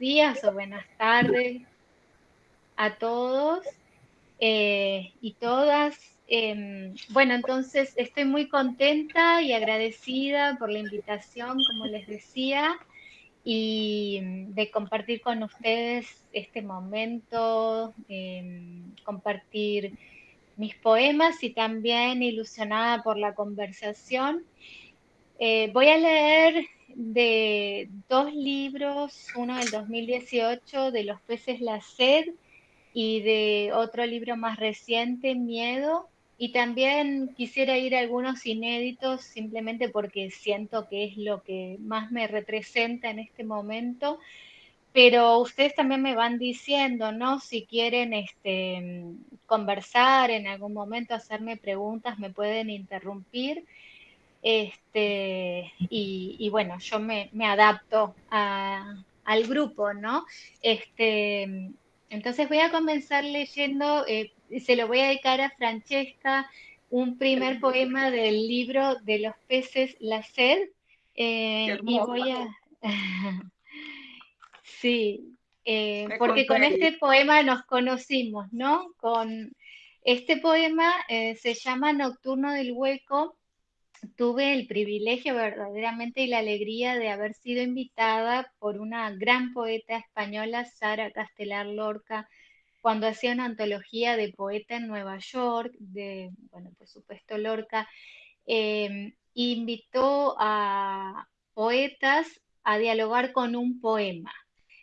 días o buenas tardes a todos eh, y todas. Em, bueno, entonces estoy muy contenta y agradecida por la invitación, como les decía, y de compartir con ustedes este momento, em, compartir mis poemas y también ilusionada por la conversación. Eh, voy a leer de dos libros, uno del 2018 de Los peces la sed y de otro libro más reciente, Miedo. Y también quisiera ir a algunos inéditos simplemente porque siento que es lo que más me representa en este momento. Pero ustedes también me van diciendo, ¿no? Si quieren este, conversar en algún momento, hacerme preguntas, me pueden interrumpir. Este, y, bueno, yo me, adapto al grupo, ¿no? Este, entonces voy a comenzar leyendo, eh, se lo voy a dedicar a Francesca, un primer poema del libro de los peces La sed. Eh, y voy a... sí, eh, porque con este poema nos conocimos, ¿no? Con este poema se llama Nocturno del Hueco tuve el privilegio verdaderamente y la alegría de haber sido invitada por una gran poeta española, Sara Castelar Lorca, cuando hacía una antología de poeta en Nueva York, de, bueno, por supuesto Lorca, em, invitó a poetas a dialogar con un poema.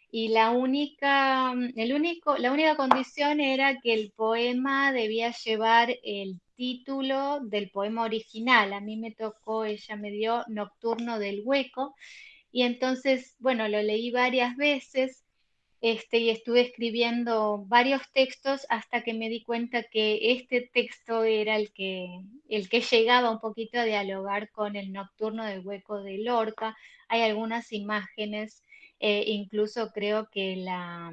Y la única, el único, la única condición era que el poema debía llevar el título del poema original. A mí me tocó, ella me dio Nocturno del Hueco. Y entonces, bueno, lo leí varias veces este, y estuve escribiendo varios textos hasta que me di cuenta que este texto era el que, el que llegaba un poquito a dialogar con el Nocturno del Hueco de Lorca. Hay algunas imágenes, eh, incluso creo que la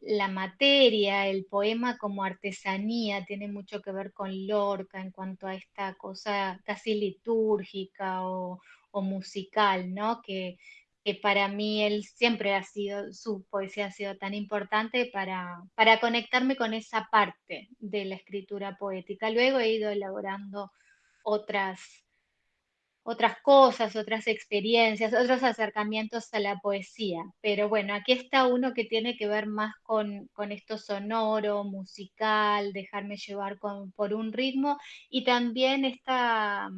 la materia, el poema como artesanía, tiene mucho que ver con Lorca en cuanto a esta cosa casi litúrgica o, musical, ¿no? Que, para mí él siempre ha sido, su poesía ha sido tan importante para, para conectarme con esa parte de la escritura poética. Luego he ido elaborando otras otras cosas, otras experiencias, otros acercamientos a la poesía. Pero bueno, aquí está uno que tiene que ver más con, esto sonoro, musical, dejarme llevar por un ritmo y también esta,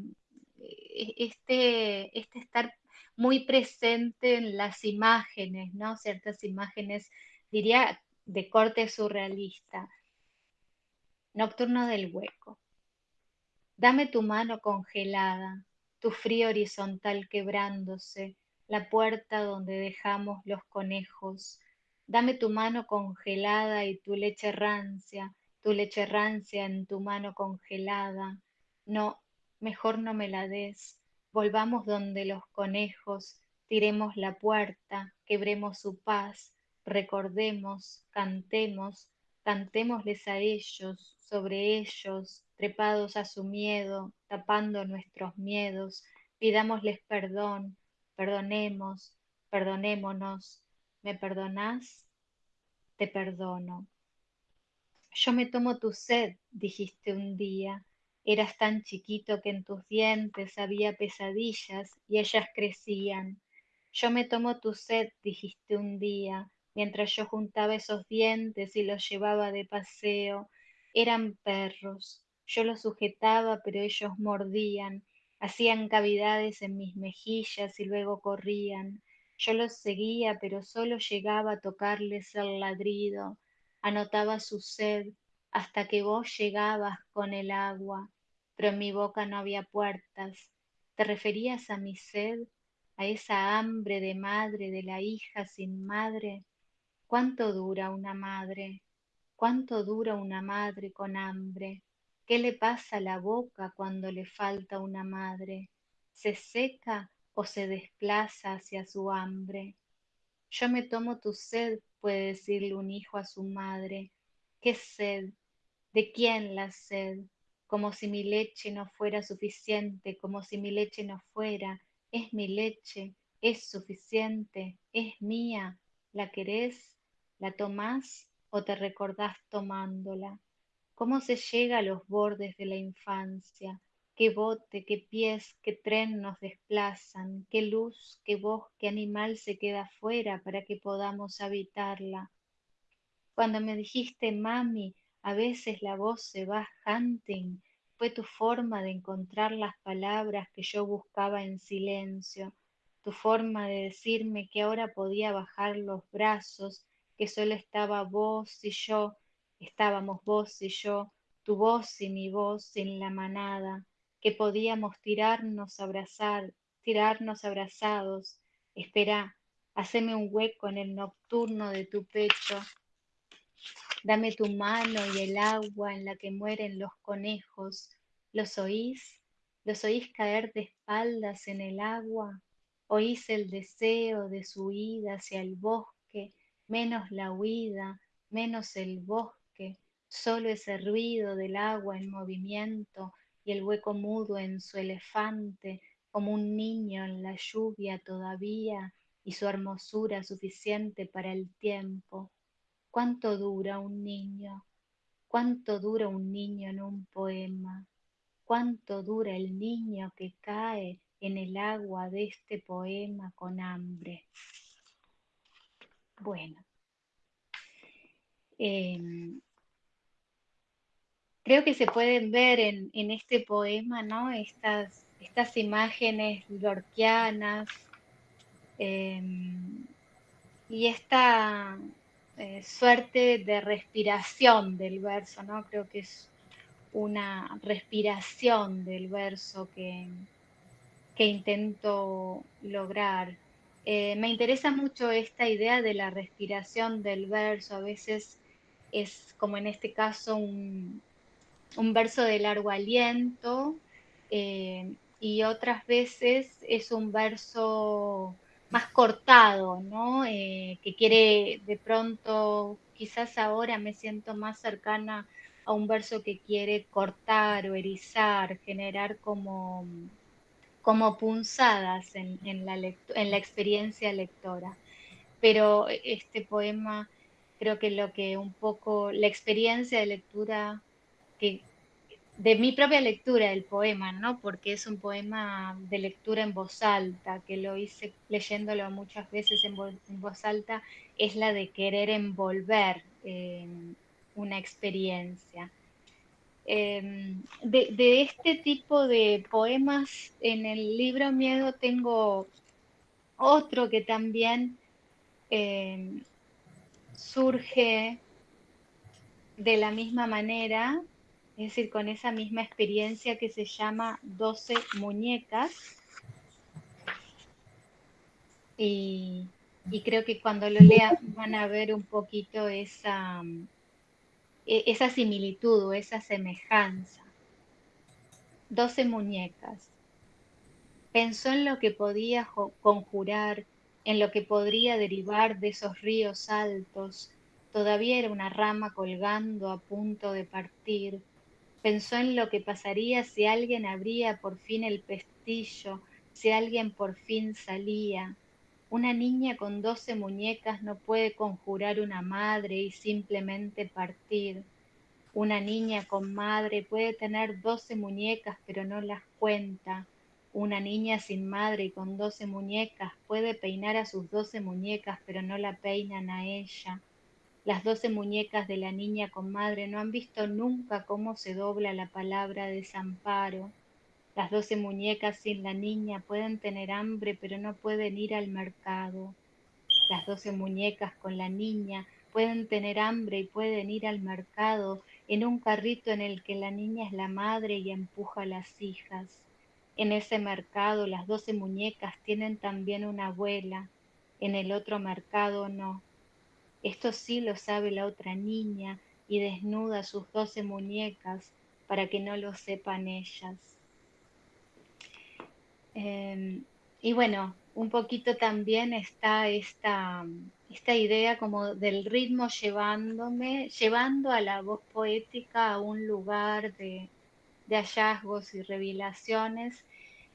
eh, este, este estar muy presente en las imágenes, ¿no? Ciertas imágenes, diría, de corte surrealista. Nocturno del hueco. Dame tu mano congelada, tu frío horizontal quebrándose, la puerta donde dejamos los conejos. Dame tu mano congelada y tu leche rancia, tu leche rancia en tu mano congelada. No, mejor no me la des. Volvamos donde los conejos, tiremos la puerta, quebremos su paz, recordemos, cantemos, cantémosles a ellos, sobre ellos, trepados a su miedo, tapando nuestros miedos, pidámosles perdón, perdonemos, perdonémonos. ¿Me perdonás? Te perdono. Yo me tomo tu sed, dijiste un día. Eras tan chiquito que en tus dientes había pesadillas y ellas crecían. Yo me tomo tu sed, dijiste un día, mientras yo juntaba esos dientes y los llevaba de paseo. Eran perros, yo los sujetaba, pero ellos mordían, hacían cavidades en mis mejillas y luego corrían. Yo los seguía, pero solo llegaba a tocarles el ladrido, anotaba su sed, hasta que vos llegabas con el agua, pero en mi boca no había puertas. ¿Te referías a mi sed, a esa hambre de madre de la hija sin madre? ¿Cuánto dura una madre? ¿Cuánto dura una madre con hambre? ¿Qué le pasa a la boca cuando le falta una madre? ¿Se seca o se desplaza hacia su hambre? Yo me tomo tu sed, puede decirle un hijo a su madre. ¿Qué sed? ¿De quién la sed? Como si mi leche no fuera suficiente, como si mi leche no fuera. Es mi leche, es suficiente, es mía, la querés, la tomás o te recordás tomándola. ¿Cómo se llega a los bordes de la infancia? qué bote, qué pies, qué tren nos desplazan, qué luz, qué voz, qué animal se queda fuera para que podamos habitarla. Cuando me dijiste, mami, a veces la voz se va hunting, fue tu forma de encontrar las palabras que yo buscaba en silencio, tu forma de decirme que ahora podía bajar los brazos, que solo estaba vos y yo, estábamos vos y yo, tu voz y mi voz en la manada, que podíamos tirarnos abrazar, tirarnos abrazados. Espera, haceme un hueco en el nocturno de tu pecho. Dame tu mano y el agua en la que mueren los conejos. ¿Los oís? ¿Los oís caer de espaldas en el agua? ¿Oís el deseo de su huida hacia el bosque? Menos la huida, menos el bosque, solo ese ruido del agua en movimiento, y el hueco mudo en su elefante, como un niño en la lluvia todavía, y su hermosura suficiente para el tiempo. ¿Cuánto dura un niño? ¿Cuánto dura un niño en un poema? ¿Cuánto dura el niño que cae en el agua de este poema con hambre? Bueno, em, creo que se pueden ver en, este poema, ¿no? Estas, estas imágenes lorquianas em, y esta eh, suerte de respiración del verso, ¿no? Creo que es una respiración del verso que, que intento lograr. Eh, me interesa mucho esta idea de la respiración del verso, a veces es como en este caso un, un verso de largo aliento eh, y otras veces es un verso más cortado, ¿no? Eh, que quiere de pronto, quizás ahora me siento más cercana a un verso que quiere cortar o erizar, generar como, como punzadas en, la en la experiencia lectora. Pero este poema creo que lo que un poco la experiencia de lectura de mi propia lectura del poema, ¿no? Porque es un poema de lectura en voz alta, que lo hice leyéndolo muchas veces en voz, alta, es la de querer envolver una experiencia. Em, de, este tipo de poemas en el libro Miedo tengo otro que también em, surge de la misma manera, es decir, con esa misma experiencia que se llama 12 muñecas. Y, creo que cuando lo lean van a ver un poquito esa, e, esa similitud o esa semejanza. 12 muñecas. Pensó en lo que podía conjurar, en lo que podría derivar de esos ríos altos. Todavía era una rama colgando a punto de partir Pensó en lo que pasaría si alguien abría por fin el pestillo, si alguien por fin salía. Una niña con doce muñecas no puede conjurar una madre y simplemente partir. Una niña con madre puede tener doce muñecas pero no las cuenta. Una niña sin madre y con doce muñecas puede peinar a sus doce muñecas pero no la peinan a ella. Las doce muñecas de la niña con madre no han visto nunca cómo se dobla la palabra desamparo. Las doce muñecas sin la niña pueden tener hambre pero no pueden ir al mercado. Las doce muñecas con la niña pueden tener hambre y pueden ir al mercado en un carrito en el que la niña es la madre y empuja a las hijas. En ese mercado las doce muñecas tienen también una abuela, en el otro mercado no. Esto sí lo sabe la otra niña y desnuda sus doce muñecas para que no lo sepan ellas. Em, y bueno, un poquito también está esta, esta idea como del ritmo llevándome, llevando a la voz poética a un lugar de, hallazgos y revelaciones.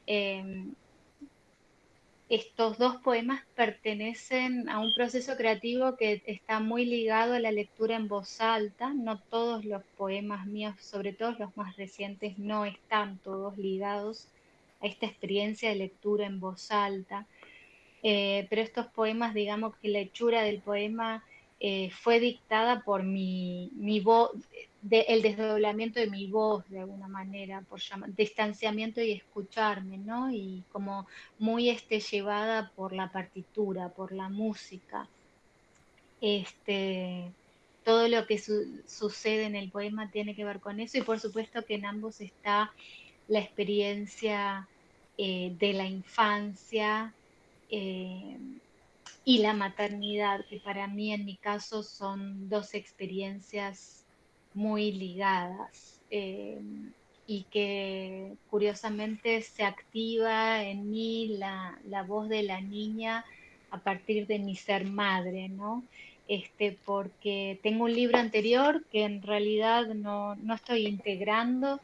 Em, estos dos poemas pertenecen a un proceso creativo que está muy ligado a la lectura en voz alta. No todos los poemas míos, sobre todo los más recientes, no están todos ligados a esta experiencia de lectura en voz alta. Eh, pero estos poemas, digamos que la hechura del poema eh, fue dictada por mi, mi voz, el desdoblamiento de mi voz de alguna manera, por llamar, distanciamiento y escucharme, ¿no? Y como muy este, llevada por la partitura, por la música. Este, todo lo que sucede en el poema tiene que ver con eso y por supuesto que en ambos está la experiencia eh, de la infancia, eh, y la maternidad, que para mí en mi caso son dos experiencias muy ligadas eh, y que curiosamente se activa en mí la, voz de la niña a partir de mi ser madre, ¿no? Este, porque tengo un libro anterior que en realidad no, no estoy integrando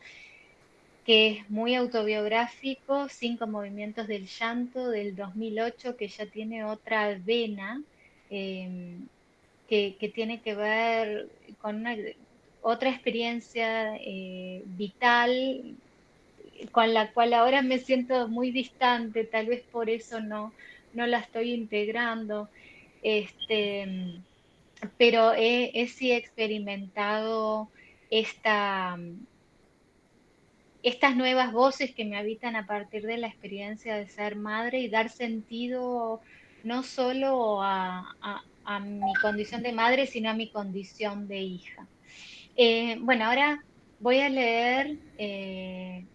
que es muy autobiográfico, Cinco Movimientos del Llanto del 2008, que ya tiene otra vena, em, que, tiene que ver con otra experiencia eh, vital con la cual ahora me siento muy distante, tal vez por eso no, no la estoy integrando. Este, pero he, he sí experimentado esta, estas nuevas voces que me habitan a partir de la experiencia de ser madre y dar sentido no solo a, mi condición de madre, sino a mi condición de hija. Eh, bueno, ahora voy a leer, eh,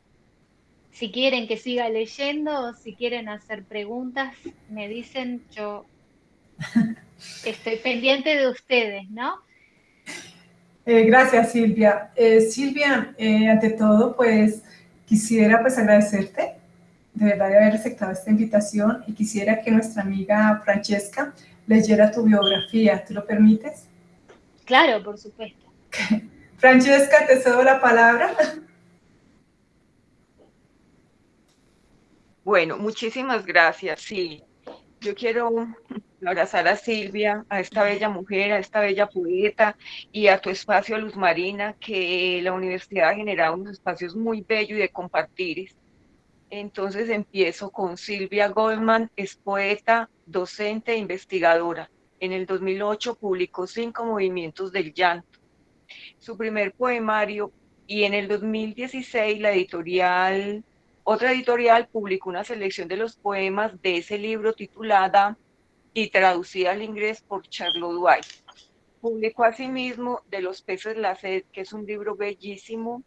si quieren que siga leyendo o si quieren hacer preguntas, me dicen, yo estoy pendiente de ustedes, ¿no? Eh, gracias, Silvia. Silvia, ante todo, pues quisiera pues agradecerte de verdad de haber aceptado esta invitación y quisiera que nuestra amiga Francesca leyera tu biografía. ¿Te lo permites? Claro, por supuesto. Francesca, te cedo la palabra. Bueno, muchísimas gracias. Sí, yo quiero abrazar a Silvia, a esta bella mujer, a esta bella poeta y a tu espacio Luz Marina, que la universidad ha generado unos espacios muy bellos y de compartir. Entonces empiezo con Silvia Goldman, es poeta, docente e investigadora. En el 2008 publicó Cinco Movimientos del Llanto, su primer poemario, y en el 2016 la editorial, otra editorial publicó una selección de los poemas de ese libro titulada y traducida al inglés por Charlotte White. Publicó asimismo De los peces la sed, que es un libro bellísimo.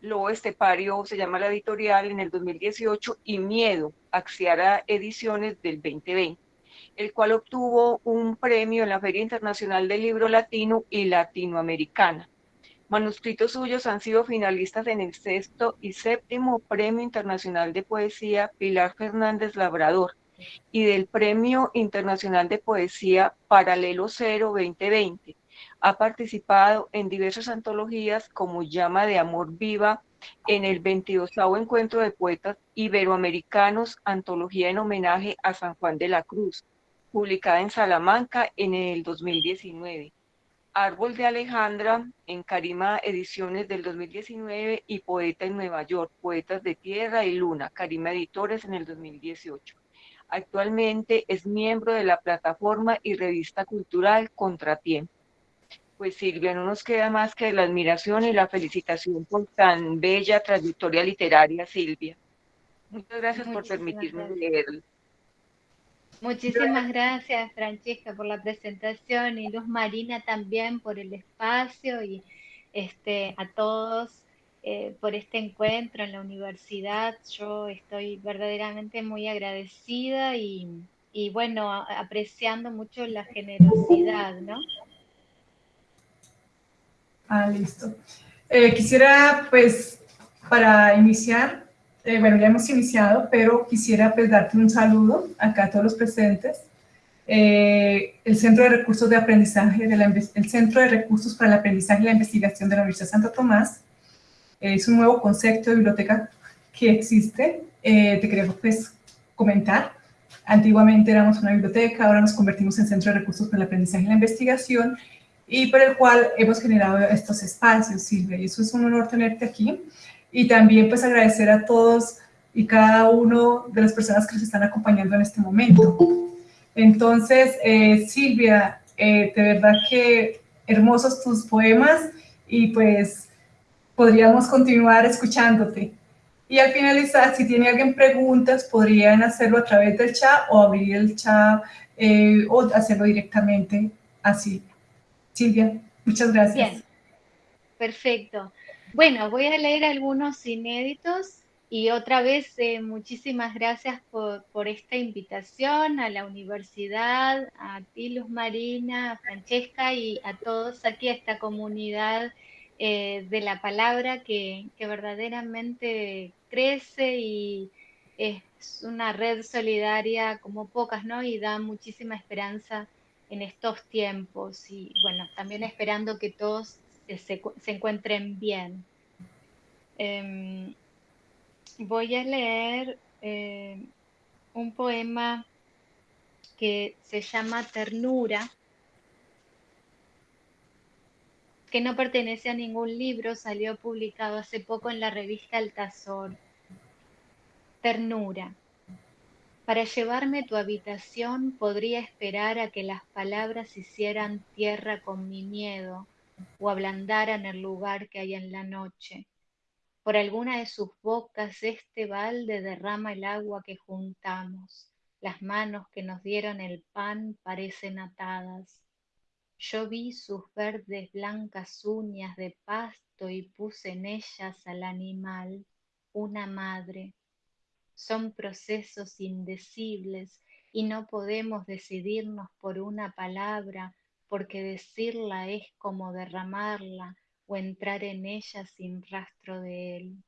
Lobo Estepario se llama la editorial en el 2018 y Miedo, Axiara Ediciones del 2020, el cual obtuvo un premio en la Feria Internacional del Libro Latino y Latinoamericana. Manuscritos suyos han sido finalistas en el sexto y séptimo Premio Internacional de Poesía Pilar Fernández Labrador y del Premio Internacional de Poesía Paralelo Cero 2020. Ha participado en diversas antologías como Llama de Amor Viva en el 22 Encuentro de Poetas Iberoamericanos, antología en homenaje a San Juan de la Cruz, publicada en Salamanca en el 2019. Árbol de Alejandra en Carima Ediciones del 2019 y Poeta en Nueva York, Poetas de Tierra y Luna, Carima Editores en el 2018. Actualmente es miembro de la plataforma y revista cultural Contratiempo. Pues Silvia, no nos queda más que la admiración y la felicitación por tan bella trayectoria literaria, Silvia. Muchas gracias por permitirme leerlo. Muchísimas gracias, Francesca, por la presentación y Luz Marina también por el espacio y este, a todos eh, por este encuentro en la universidad. Yo estoy verdaderamente muy agradecida y, bueno, apreciando mucho la generosidad, ¿no? Ah, listo. Eh, quisiera, pues, para iniciar, eh, bueno, ya hemos iniciado, pero quisiera pues darte un saludo acá a todos los presentes. el Centro de Recursos de Aprendizaje, el Centro de Recursos para el Aprendizaje y la Investigación de la Universidad de Santo Tomás, es un nuevo concepto de biblioteca que existe. Eh, te queremos pues, comentar Antiguamente éramos una biblioteca, ahora nos convertimos en centro de recursos para el aprendizaje y la investigación, y por el cual hemos generado estos espacios, Silvia, y eso es un honor tenerte aquí. Y también pues agradecer a todos y cada uno de las personas que nos están acompañando en este momento. Entonces, eh, Silvia, eh, de verdad que hermosos tus poemas y pues podríamos continuar escuchándote. Y al finalizar, si tiene alguien preguntas, podrían hacerlo a través del chat o abrir el chat eh, o hacerlo directamente así. Silvia, muchas gracias. Bien, perfecto. Bueno, voy a leer algunos inéditos y otra vez eh, muchísimas gracias por, esta invitación a la universidad, a ti Luz Marina, a Francesca y a todos aquí, a esta comunidad eh, de la palabra que, verdaderamente crece y es una red solidaria como pocas, ¿no? Y da muchísima esperanza en estos tiempos y bueno, también esperando que todos se, encuentren bien. Eh, voy a leer eh, un poema que se llama Ternura, que no pertenece a ningún libro, salió publicado hace poco en la revista Altazor. Ternura. Para llevarme a tu habitación podría esperar a que las palabras hicieran tierra con mi miedo o ablandaran el lugar que hay en la noche. Por alguna de sus bocas este balde derrama el agua que juntamos. Las manos que nos dieron el pan parecen atadas. Yo vi sus verdes blancas uñas de pasto y puse en ellas al animal, una madre. Son procesos indecibles y no podemos decidirnos por una palabra porque decirla es como derramarla o entrar en ella sin rastro de él.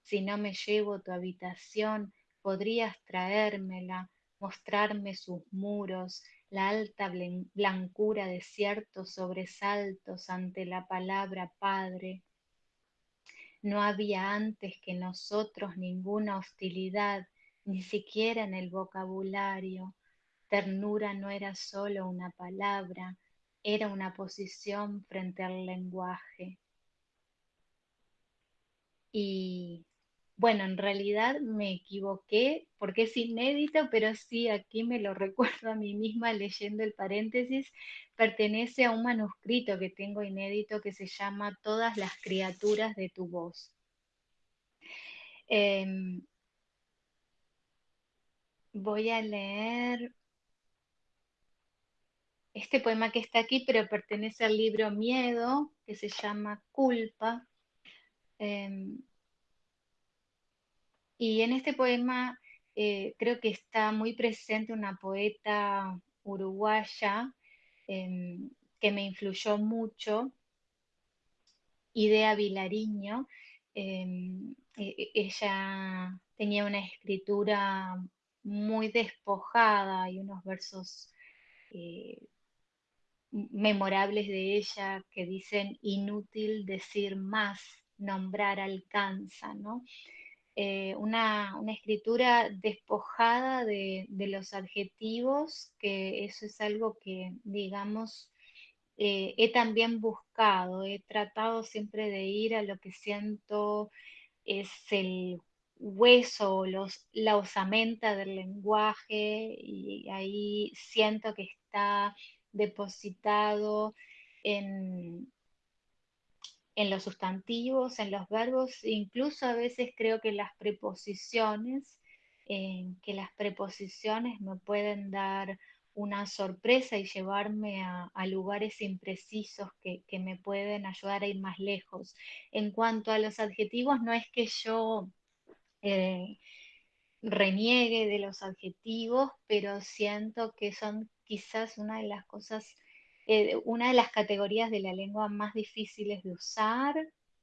Si no me llevo tu habitación, podrías traérmela, mostrarme sus muros, la alta blancura de ciertos sobresaltos ante la palabra Padre. No había antes que nosotros ninguna hostilidad, ni siquiera en el vocabulario. Ternura no era solo una palabra, era una posición frente al lenguaje. Y bueno, en realidad me equivoqué porque es inédito, pero sí, aquí me lo recuerdo a mí misma leyendo el paréntesis, pertenece a un manuscrito que tengo inédito que se llama Todas las criaturas de tu voz. Em, voy a leer este poema que está aquí, pero pertenece al libro Miedo, que se llama Culpa. Em, y en este poema eh, creo que está muy presente una poeta uruguaya em, que me influyó mucho, Idea Vilariño. Em, e, e, ella tenía una escritura muy despojada y unos versos eh, memorables de ella que dicen inútil decir más, nombrar alcanza, ¿no? Eh, una, escritura despojada de, los adjetivos, que eso es algo que, digamos, eh, he también buscado, he tratado siempre de ir a lo que siento es el hueso, los, la osamenta del lenguaje, y ahí siento que está depositado en, en los sustantivos, en los verbos, incluso a veces creo que las preposiciones, que las preposiciones me pueden dar una sorpresa y llevarme a, lugares imprecisos que, me pueden ayudar a ir más lejos. En cuanto a los adjetivos, no es que yo eh, reniegue de los adjetivos, pero siento que son quizás una de las cosas, eh, una de las categorías de la lengua más difíciles de usar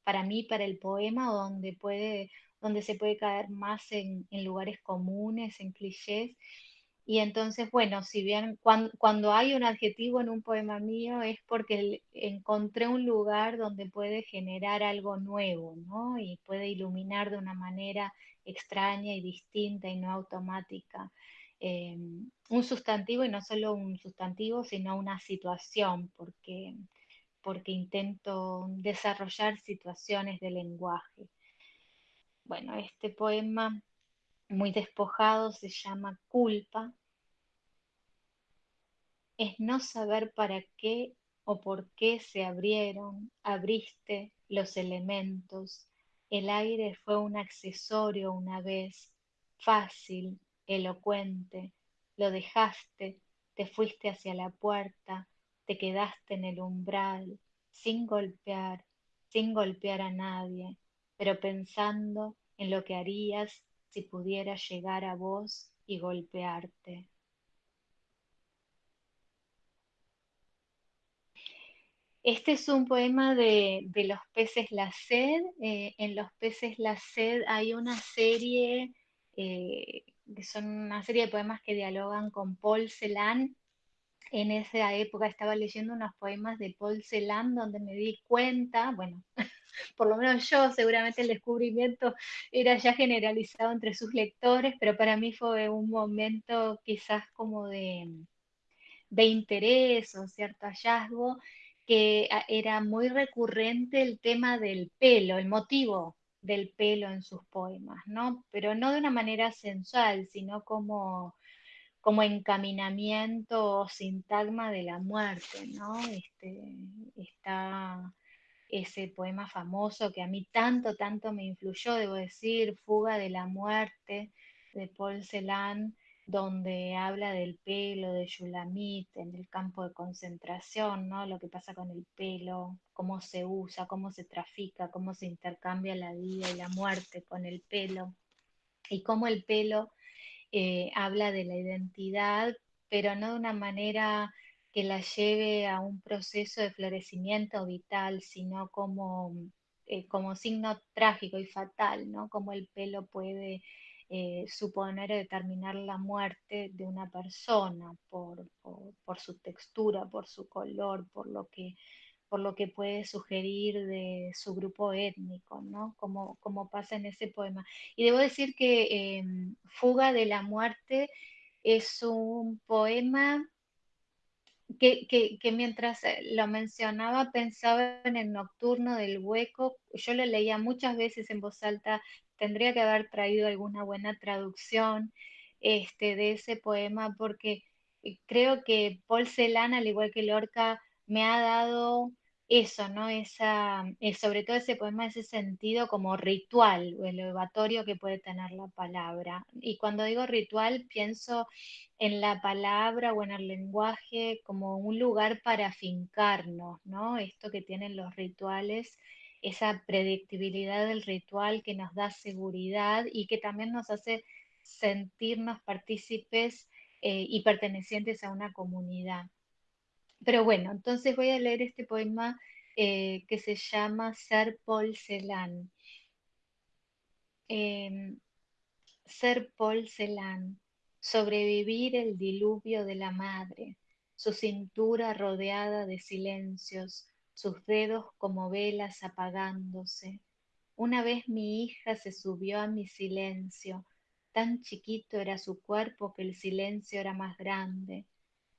para mí, para el poema, donde, puede, donde se puede caer más en, lugares comunes, en clichés. Y entonces, bueno, si bien cuando, hay un adjetivo en un poema mío es porque encontré un lugar donde puede generar algo nuevo, ¿no? Y puede iluminar de una manera extraña y distinta y no automática. Em, un sustantivo y no solo un sustantivo, sino una situación, porque, porque intento desarrollar situaciones de lenguaje. Bueno, este poema muy despojado se llama Culpa. Es no saber para qué o por qué se abrieron, abriste los elementos. El aire fue un accesorio una vez, fácil, elocuente. Lo dejaste, te fuiste hacia la puerta, te quedaste en el umbral, sin golpear, sin golpear a nadie, pero pensando en lo que harías si pudiera llegar a vos y golpearte. Este es un poema de, los peces La Sed. Eh, en Los peces La Sed hay una serie, eh, que son una serie de poemas que dialogan con Paul Celan. En esa época estaba leyendo unos poemas de Paul Celan donde me di cuenta, bueno, por lo menos yo, seguramente el descubrimiento era ya generalizado entre sus lectores, pero para mí fue un momento quizás como de, de interés o cierto hallazgo que ah, era muy recurrente el tema del pelo, el motivo del pelo en sus poemas, ¿no? Pero no de una manera sensual, sino como, como encaminamiento o sintagma de la muerte, ¿no? Este, está ese poema famoso que a mí tanto, tanto me influyó, debo decir, Fuga de la muerte, de Paul Celan, donde habla del pelo de Yulamit en el campo de concentración, ¿no? Lo que pasa con el pelo, cómo se usa, cómo se trafica, cómo se intercambia la vida y la muerte con el pelo, y cómo el pelo eh, habla de la identidad, pero no de una manera que la lleve a un proceso de florecimiento vital, sino como, eh, como signo trágico y fatal, ¿no? Como el pelo puede eh, suponer o determinar la muerte de una persona por, su textura, por su color, por lo que puede sugerir de su grupo étnico, ¿no? Como, como pasa en ese poema. Y debo decir que em, Fuga de la Muerte es un poema que, que, mientras eh, lo mencionaba pensaba en el nocturno del hueco, yo lo leía muchas veces en voz alta tendría que haber traído alguna buena traducción este, de ese poema porque eh, creo que Paul Celan, al igual que Lorca, me ha dado eso, ¿no? Esa, eh, sobre todo ese poema, ese sentido como ritual o elevatorio que puede tener la palabra. Y cuando digo ritual, pienso en la palabra o en el lenguaje como un lugar para fincarnos, ¿no? Esto que tienen los rituales esa predictibilidad del ritual que nos da seguridad y que también nos hace sentirnos partícipes eh, y pertenecientes a una comunidad. Pero bueno, entonces voy a leer este poema eh, que se llama Ser Paul Celan. Em, ser Paul Celan, sobrevivir el diluvio de la madre, su cintura rodeada de silencios, sus dedos como velas apagándose. Una vez mi hija se subió a mi silencio, tan chiquito era su cuerpo que el silencio era más grande.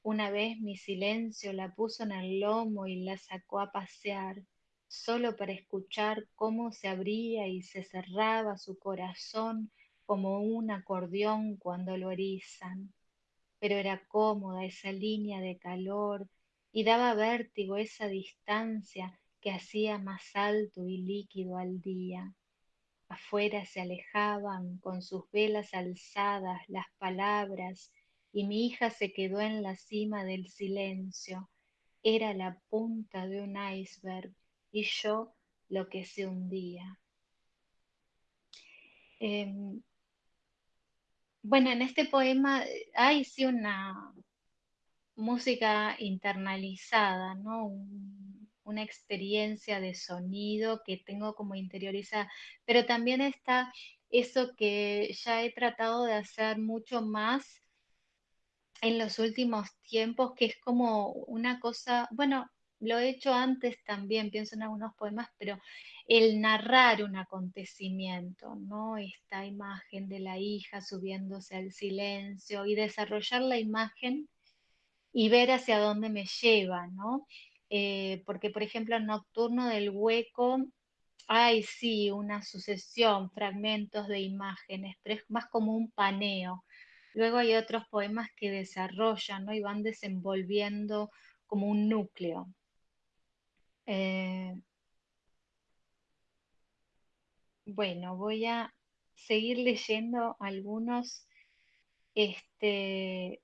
Una vez mi silencio la puso en el lomo y la sacó a pasear, solo para escuchar cómo se abría y se cerraba su corazón como un acordeón cuando lo erizan. Pero era cómoda esa línea de calor y daba vértigo esa distancia que hacía más alto y líquido al día. Afuera se alejaban con sus velas alzadas las palabras y mi hija se quedó en la cima del silencio. Era la punta de un iceberg y yo lo que se hundía. Em, bueno, en este poema hay sí una, música internalizada, ¿no? una experiencia de sonido que tengo como interiorizada, pero también está eso que ya he tratado de hacer mucho más en los últimos tiempos, que es como una cosa, bueno, lo he hecho antes también, pienso en algunos poemas, pero el narrar un acontecimiento, ¿no? Esta imagen de la hija subiéndose al silencio y desarrollar la imagen y ver hacia dónde me lleva, ¿no? Eh, porque, por ejemplo, en Nocturno del Hueco hay sí una sucesión, fragmentos de imágenes, pero es más como un paneo. Luego hay otros poemas que desarrollan ¿no? y van desenvolviendo como un núcleo. Eh, bueno, voy a seguir leyendo algunos este,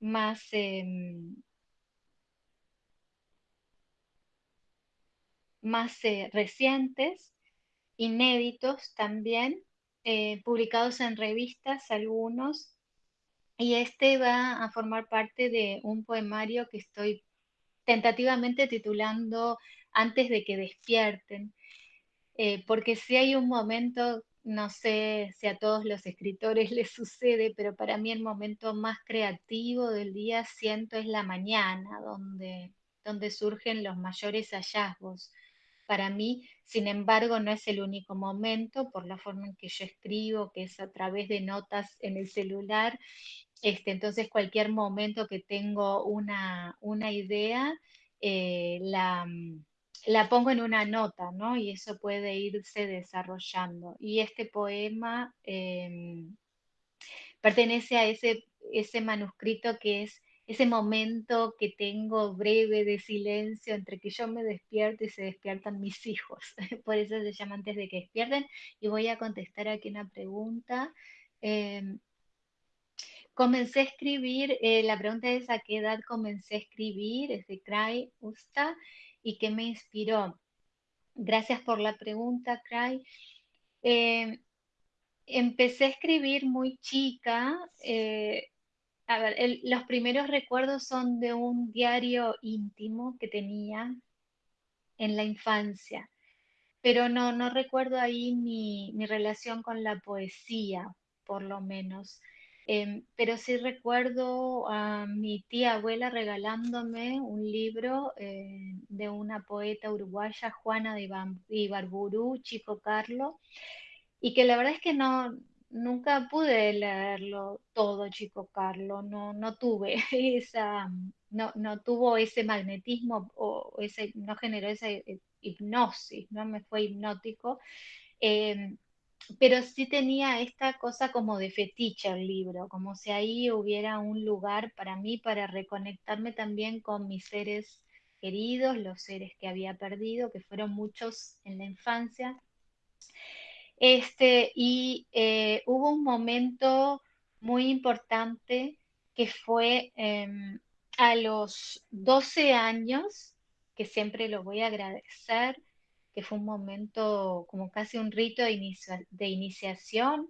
más em, más eh, recientes, inéditos también, eh, publicados en revistas algunos, y este va a formar parte de un poemario que estoy tentativamente titulando Antes de que despierten, eh, porque si hay un momento, no sé si a todos los escritores les sucede, pero para mí el momento más creativo del día siento es la mañana, donde, donde surgen los mayores hallazgos para mí, sin embargo, no es el único momento por la forma en que yo escribo, que es a través de notas en el celular. Este, entonces, cualquier momento que tengo una, idea, eh, la, la, pongo en una nota, ¿no? Y eso puede irse desarrollando. Y este poema em, pertenece a ese, ese manuscrito que es ese momento que tengo breve de silencio entre que yo me despierto y se despiertan mis hijos. Por eso se llama antes de que despierten. Y voy a contestar aquí una pregunta. Em, comencé a escribir, eh, la pregunta es a qué edad comencé a escribir, es de Cray Usta, y qué me inspiró. Gracias por la pregunta, Cray. Em, empecé a escribir muy chica, eh, a ver, los primeros recuerdos son de un diario íntimo que tenía en la infancia, pero no, no recuerdo ahí mi, relación con la poesía, por lo menos. Em, pero sí recuerdo a mi tía abuela regalándome un libro eh, de una poeta uruguaya, Juana de Ibarburu, Chico Carlo, y que la verdad es que no, nunca pude leerlo todo, Chico Carlo, no, no tuve esa, no, no tuvo ese magnetismo o ese, no generó esa hipnosis, no me fue hipnótico, em, pero sí tenía esta cosa como de fetiche el libro, como si ahí hubiera un lugar para mí para reconectarme también con mis seres queridos, los seres que había perdido, que fueron muchos en la infancia, este, y eh, hubo un momento muy importante que fue em, a los 12 años, que siempre lo voy a agradecer, que fue un momento como casi un rito de, iniciación.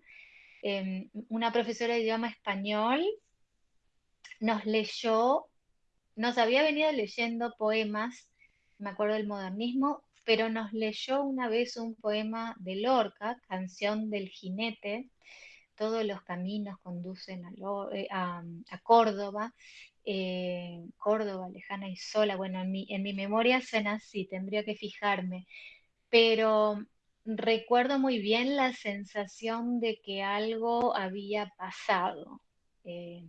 Em, una profesora de idioma español nos leyó, nos había venido leyendo poemas, me acuerdo del modernismo, pero nos leyó una vez un poema de Lorca, Canción del Jinete, todos los caminos conducen a, eh, Córdoba, eh, Córdoba lejana y sola, bueno, en mi, en mi memoria suena así, tendría que fijarme, pero recuerdo muy bien la sensación de que algo había pasado. Eh,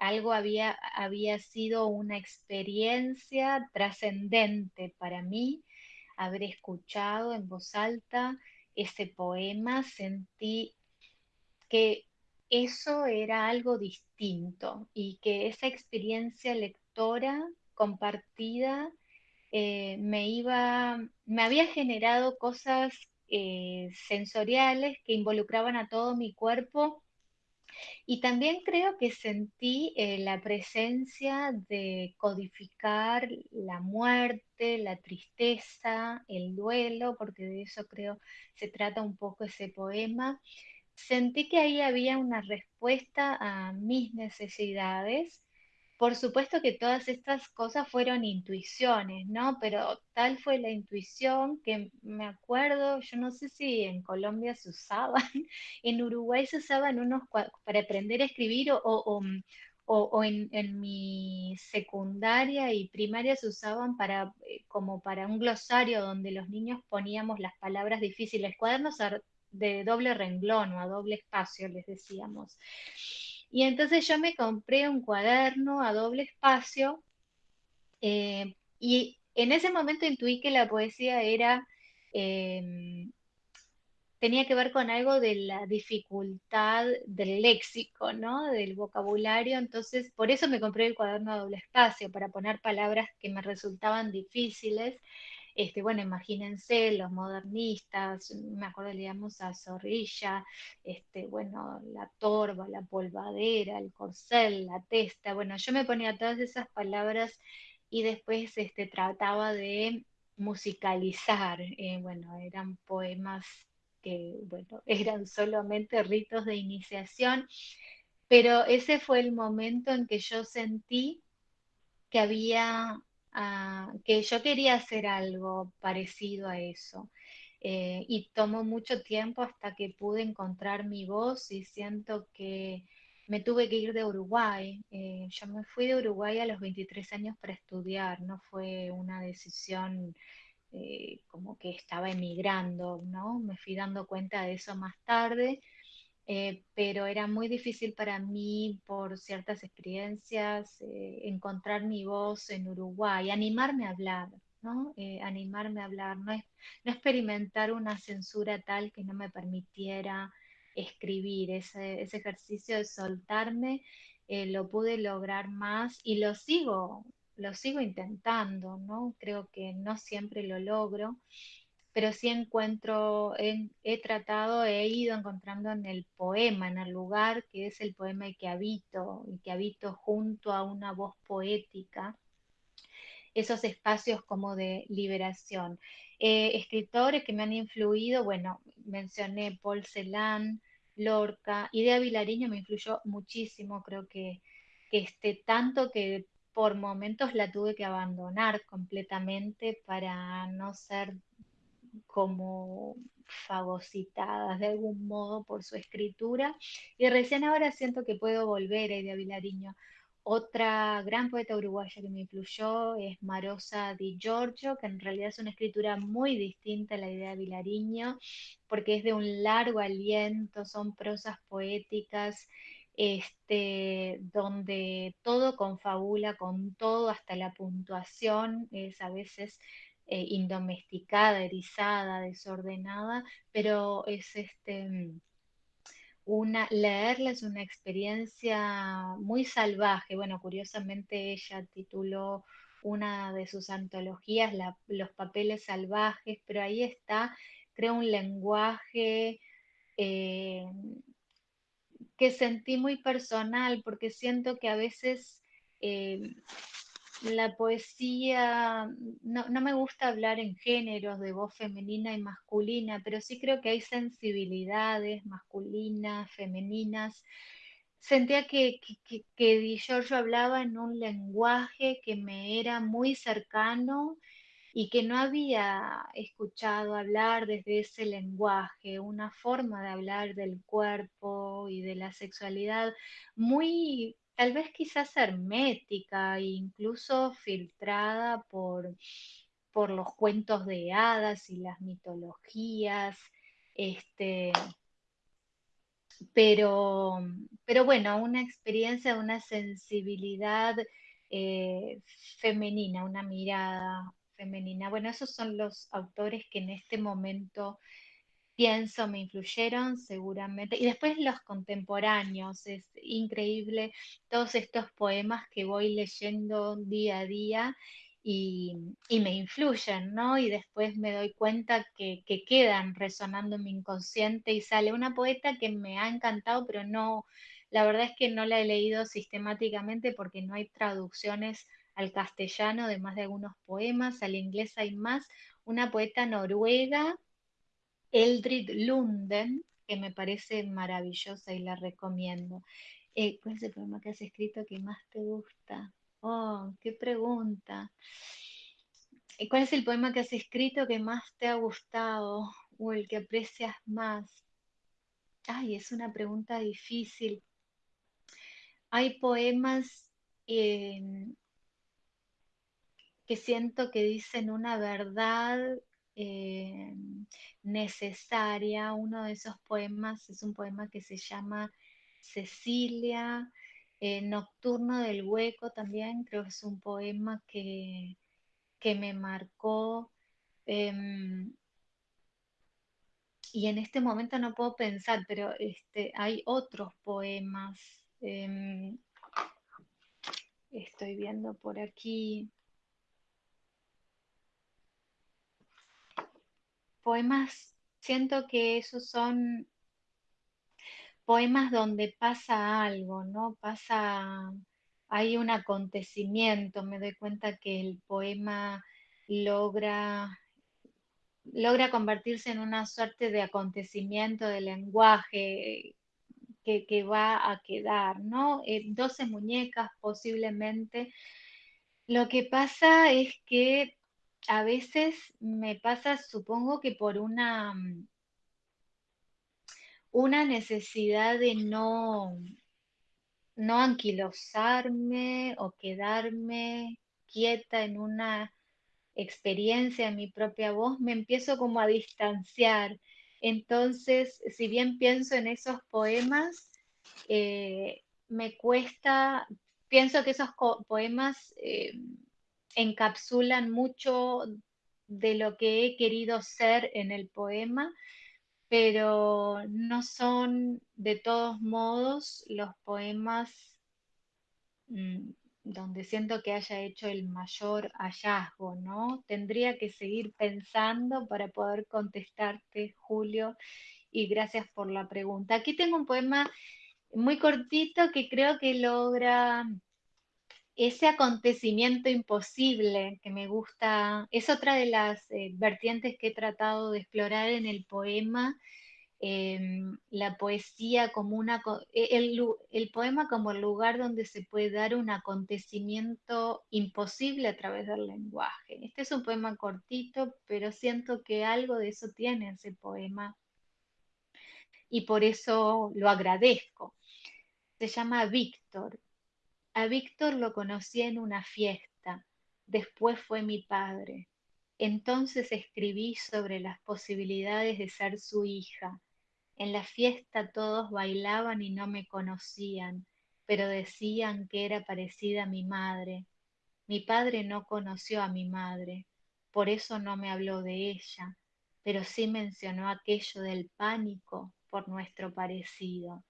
algo había, había sido una experiencia trascendente para mí haber escuchado en voz alta ese poema, sentí que eso era algo distinto y que esa experiencia lectora compartida eh, me iba, me había generado cosas eh, sensoriales que involucraban a todo mi cuerpo y también creo que sentí eh, la presencia de codificar la muerte, la tristeza, el duelo, porque de eso creo se trata un poco ese poema. Sentí que ahí había una respuesta a mis necesidades por supuesto que todas estas cosas fueron intuiciones, ¿no? Pero tal fue la intuición que me acuerdo, yo no sé si en Colombia se usaban, en Uruguay se usaban unos para aprender a escribir o, o, en, mi secundaria y primaria se usaban para, eh, como para un glosario donde los niños poníamos las palabras difíciles, cuadernos de doble renglón o a doble espacio, les decíamos. Y entonces yo me compré un cuaderno a doble espacio eh, y en ese momento intuí que la poesía era em, tenía que ver con algo de la dificultad del léxico, ¿no? Del vocabulario. Entonces, por eso me compré el cuaderno a doble espacio, para poner palabras que me resultaban difíciles. Este, bueno, imagínense los modernistas, me acuerdo leíamos a Zorrilla, este, bueno, la torba, la polvadera, el corcel, la testa, bueno, yo me ponía todas esas palabras y después este, trataba de musicalizar, eh, bueno, eran poemas que, bueno, eran solamente ritos de iniciación, pero ese fue el momento en que yo sentí que había, que yo quería hacer algo parecido a eso. Eh, y tomó mucho tiempo hasta que pude encontrar mi voz y siento que me tuve que ir de Uruguay. Eh, yo me fui de Uruguay a los 23 años para estudiar, no fue una decisión eh, como que estaba emigrando, ¿no? Me fui dando cuenta de eso más tarde, eh, pero era muy difícil para mí por ciertas experiencias eh, encontrar mi voz en Uruguay, animarme a hablar, ¿no? animarme a hablar, no, no experimentar una censura tal que no me permitiera escribir, ese, ese ejercicio de soltarme, lo pude lograr más y lo sigo lo sigo intentando, ¿no? Creo que no siempre lo logro, pero sí encuentro, he, tratado, he ido encontrando en el poema, en el lugar que es el poema y que habito, y que habito junto a una voz poética, esos espacios como de liberación. Eh, escritores que me han influido, bueno, mencioné Paul Celan, Lorca, Idea Vilariño me influyó muchísimo, creo que, que este, tanto que por momentos la tuve que abandonar completamente para no ser como fagocitadas de algún modo por su escritura. Y recién ahora siento que puedo volver a Idea Vilariño. Otra gran poeta uruguaya que me influyó es Marosa Di Giorgio, que en realidad es una escritura muy distinta a la idea de Vilariño, porque es de un largo aliento, son prosas poéticas este, donde todo confabula con todo, hasta la puntuación es a veces eh, indomesticada, erizada, desordenada, pero es este, una, leerla es una experiencia muy salvaje. Bueno, curiosamente ella tituló una de sus antologías Los papeles salvajes, pero ahí está, creo, un lenguaje eh, que sentí muy personal, porque siento que a veces eh, la poesía, no, me gusta hablar en géneros de voz femenina y masculina, pero sí creo que hay sensibilidades masculinas, femeninas. Sentía que, que, que Di Giorgio hablaba en un lenguaje que me era muy cercano y que no había escuchado hablar desde ese lenguaje, una forma de hablar del cuerpo y de la sexualidad muy, tal vez quizás hermética e incluso filtrada por, por los cuentos de hadas y las mitologías. Este, pero, pero bueno, una experiencia, una sensibilidad eh, femenina, una mirada femenina. Bueno, esos son los autores que en este momento pienso me influyeron seguramente. Y después los contemporáneos, es increíble todos estos poemas que voy leyendo día a día y, me influyen, ¿no? Y después me doy cuenta que, que, quedan resonando en mi inconsciente y sale una poeta que me ha encantado, pero no, la verdad es que no la he leído sistemáticamente porque no hay traducciones al castellano, además de algunos poemas, al inglés hay más, una poeta noruega, Eldrid Lunden, que me parece maravillosa y la recomiendo. Eh, ¿Cuál es el poema que has escrito que más te gusta? Oh, qué pregunta. Eh, ¿Cuál es el poema que has escrito que más te ha gustado o el que aprecias más? Ay, es una pregunta difícil hay poemas em, que siento que dicen una verdad em, necesaria. Uno de esos poemas es un poema que se llama Cecilia, eh, Nocturno del Hueco también, creo que es un poema que, que me marcó. Em, y en este momento no puedo pensar, pero este, hay otros poemas. Em, estoy viendo por aquí. Poemas, siento que esos son poemas donde pasa algo, ¿no? Pasa, hay un acontecimiento, me doy cuenta que el poema logra logra convertirse en una suerte de acontecimiento de lenguaje que, va a quedar, ¿no? 12 muñecas posiblemente. Lo que pasa es que a veces me pasa, supongo que por una, una necesidad de no, no anquilosarme o quedarme quieta en una experiencia, en mi propia voz, me empiezo como a distanciar. Entonces, si bien pienso en esos poemas, eh, me cuesta, pienso que esos poemas eh, encapsulan mucho de lo que he querido ser en el poema, pero no son de todos modos los poemas mm, donde siento que haya hecho el mayor hallazgo, ¿no? Tendría que seguir pensando para poder contestarte, Julio, y gracias por la pregunta. Aquí tengo un poema muy cortito que creo que logra ese acontecimiento imposible que me gusta. Es otra de las eh, vertientes que he tratado de explorar en el poema Em, la poesía como una, e, el, poema como el lugar donde se puede dar un acontecimiento imposible a través del lenguaje. Este es un poema cortito, pero siento que algo de eso tiene ese poema y por eso lo agradezco. Se llama Víctor. A Víctor lo conocí en una fiesta, después fue mi padre. Entonces escribí sobre las posibilidades de ser su hija en la fiesta todos bailaban y no me conocían, pero decían que era parecida a mi madre. Mi padre no conoció a mi madre, por eso no me habló de ella, pero sí mencionó aquello del pánico por nuestro parecido.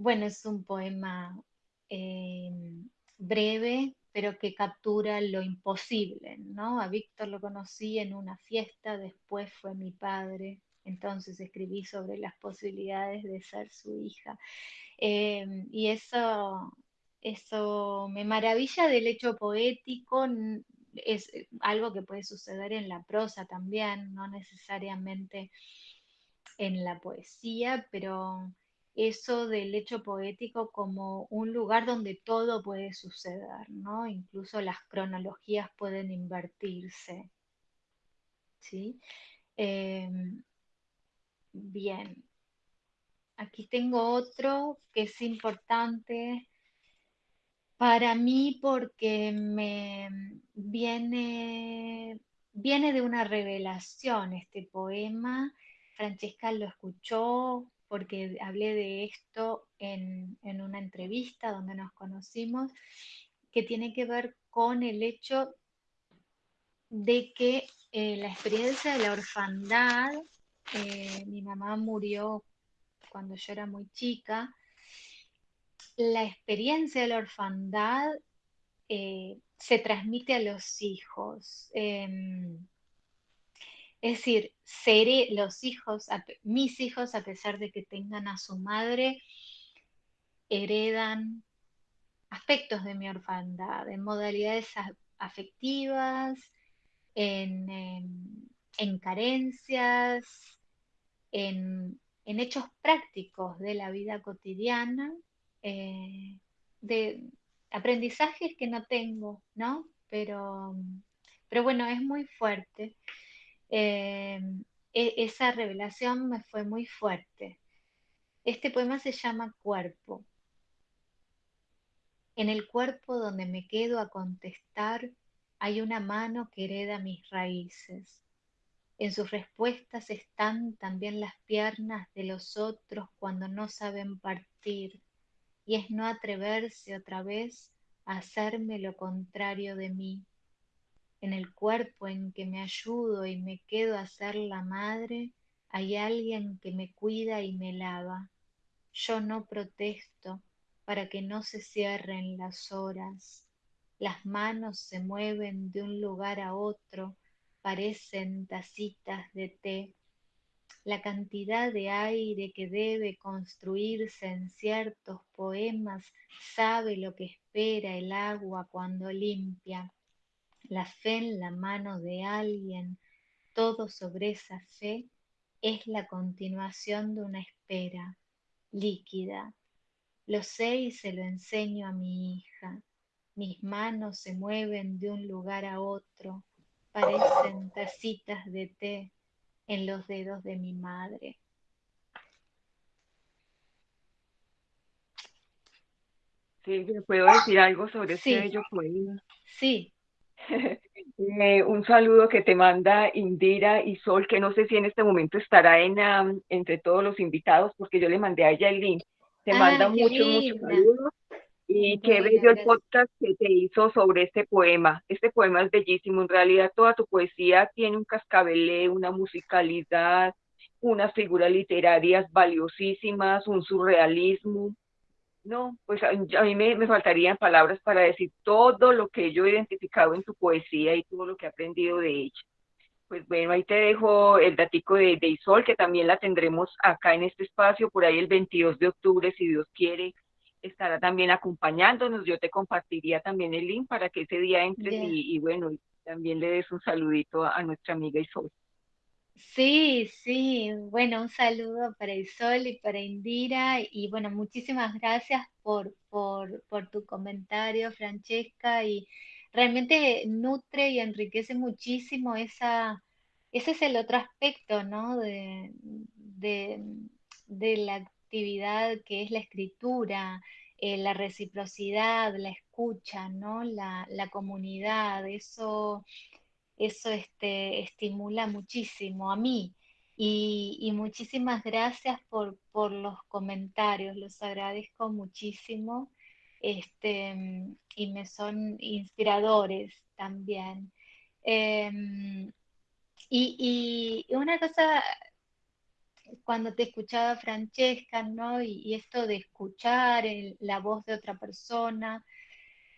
Bueno, es un poema eh, breve, pero que captura lo imposible, ¿no? A Víctor lo conocí en una fiesta, después fue mi padre, entonces escribí sobre las posibilidades de ser su hija. Em, y eso, eso me maravilla del hecho poético, es algo que puede suceder en la prosa también, no necesariamente en la poesía, pero eso del hecho poético como un lugar donde todo puede suceder, ¿no? Incluso las cronologías pueden invertirse. ¿sí? Em, Bien. Aquí tengo otro que es importante para mí porque me viene, viene de una revelación este poema. Francesca lo escuchó porque hablé de esto en, una entrevista donde nos conocimos, que tiene que ver con el hecho de que eh, la experiencia de la orfandad eh, mi mamá murió cuando yo era muy chica, la experiencia de la orfandad eh, se transmite a los hijos. Em, es decir, seré los hijos, mis hijos, a pesar de que tengan a su madre, heredan aspectos de mi orfandad, en modalidades afectivas, en, en carencias, en, hechos prácticos de la vida cotidiana, eh, de aprendizajes que no tengo, ¿no? Pero, pero bueno, es muy fuerte. Eh, e, esa revelación me fue muy fuerte. Este poema se llama Cuerpo. En el cuerpo donde me quedo a contestar hay una mano que hereda mis raíces. En sus respuestas están también las piernas de los otros cuando no saben partir, y es no atreverse otra vez a hacerme lo contrario de mí. En el cuerpo en que me ayudo y me quedo a ser la madre, hay alguien que me cuida y me lava. Yo no protesto para que no se cierren las horas. Las manos se mueven de un lugar a otro, parecen tacitas de té. La cantidad de aire que debe construirse en ciertos poemas sabe lo que espera el agua cuando limpia. La fe en la mano de alguien, todo sobre esa fe, es la continuación de una espera líquida. Lo sé y se lo enseño a mi hija. Mis manos se mueven de un lugar a otro, parecen tacitas de té en los dedos de mi madre. Silvia, ¿puedo decir algo sobre bello poema? Sí. Eh, un saludo que te manda Indira y Sol, que no sé si en este momento estará en, entre todos los invitados, porque yo le mandé a ella el link. Te ah, manda muchos, muchos saludos. Y qué bello el podcast que te hizo sobre este poema. Este poema es bellísimo. En realidad, toda tu poesía tiene un cascabelé, una musicalidad, unas figuras literarias valiosísimas, un surrealismo no, pues a, mí me, faltarían palabras para decir todo lo que yo he identificado en tu poesía y todo lo que he aprendido de ella. Pues bueno, ahí te dejo el datico de, de Isol, que también la tendremos acá en este espacio, por ahí el 22 de octubre, si Dios quiere, estará también acompañándonos. Yo te compartiría también el link para que ese día entres y, bueno, también le des un saludito a, a nuestra amiga Isol. Sí, sí, bueno, un saludo para Isol y para Indira y bueno, muchísimas gracias por, por, por tu comentario, Francesca, y realmente nutre y enriquece muchísimo esa, ese es el otro aspecto, ¿no? De, de, la actividad que es la escritura, eh, la reciprocidad, la escucha, ¿no? La, la comunidad, eso eso este, estimula muchísimo a mí. Y, muchísimas gracias por, los comentarios, los agradezco muchísimo este, y me son inspiradores también. Em, y, una cosa, cuando te escuchaba Francesca, ¿no? Y, esto de escuchar la voz de otra persona,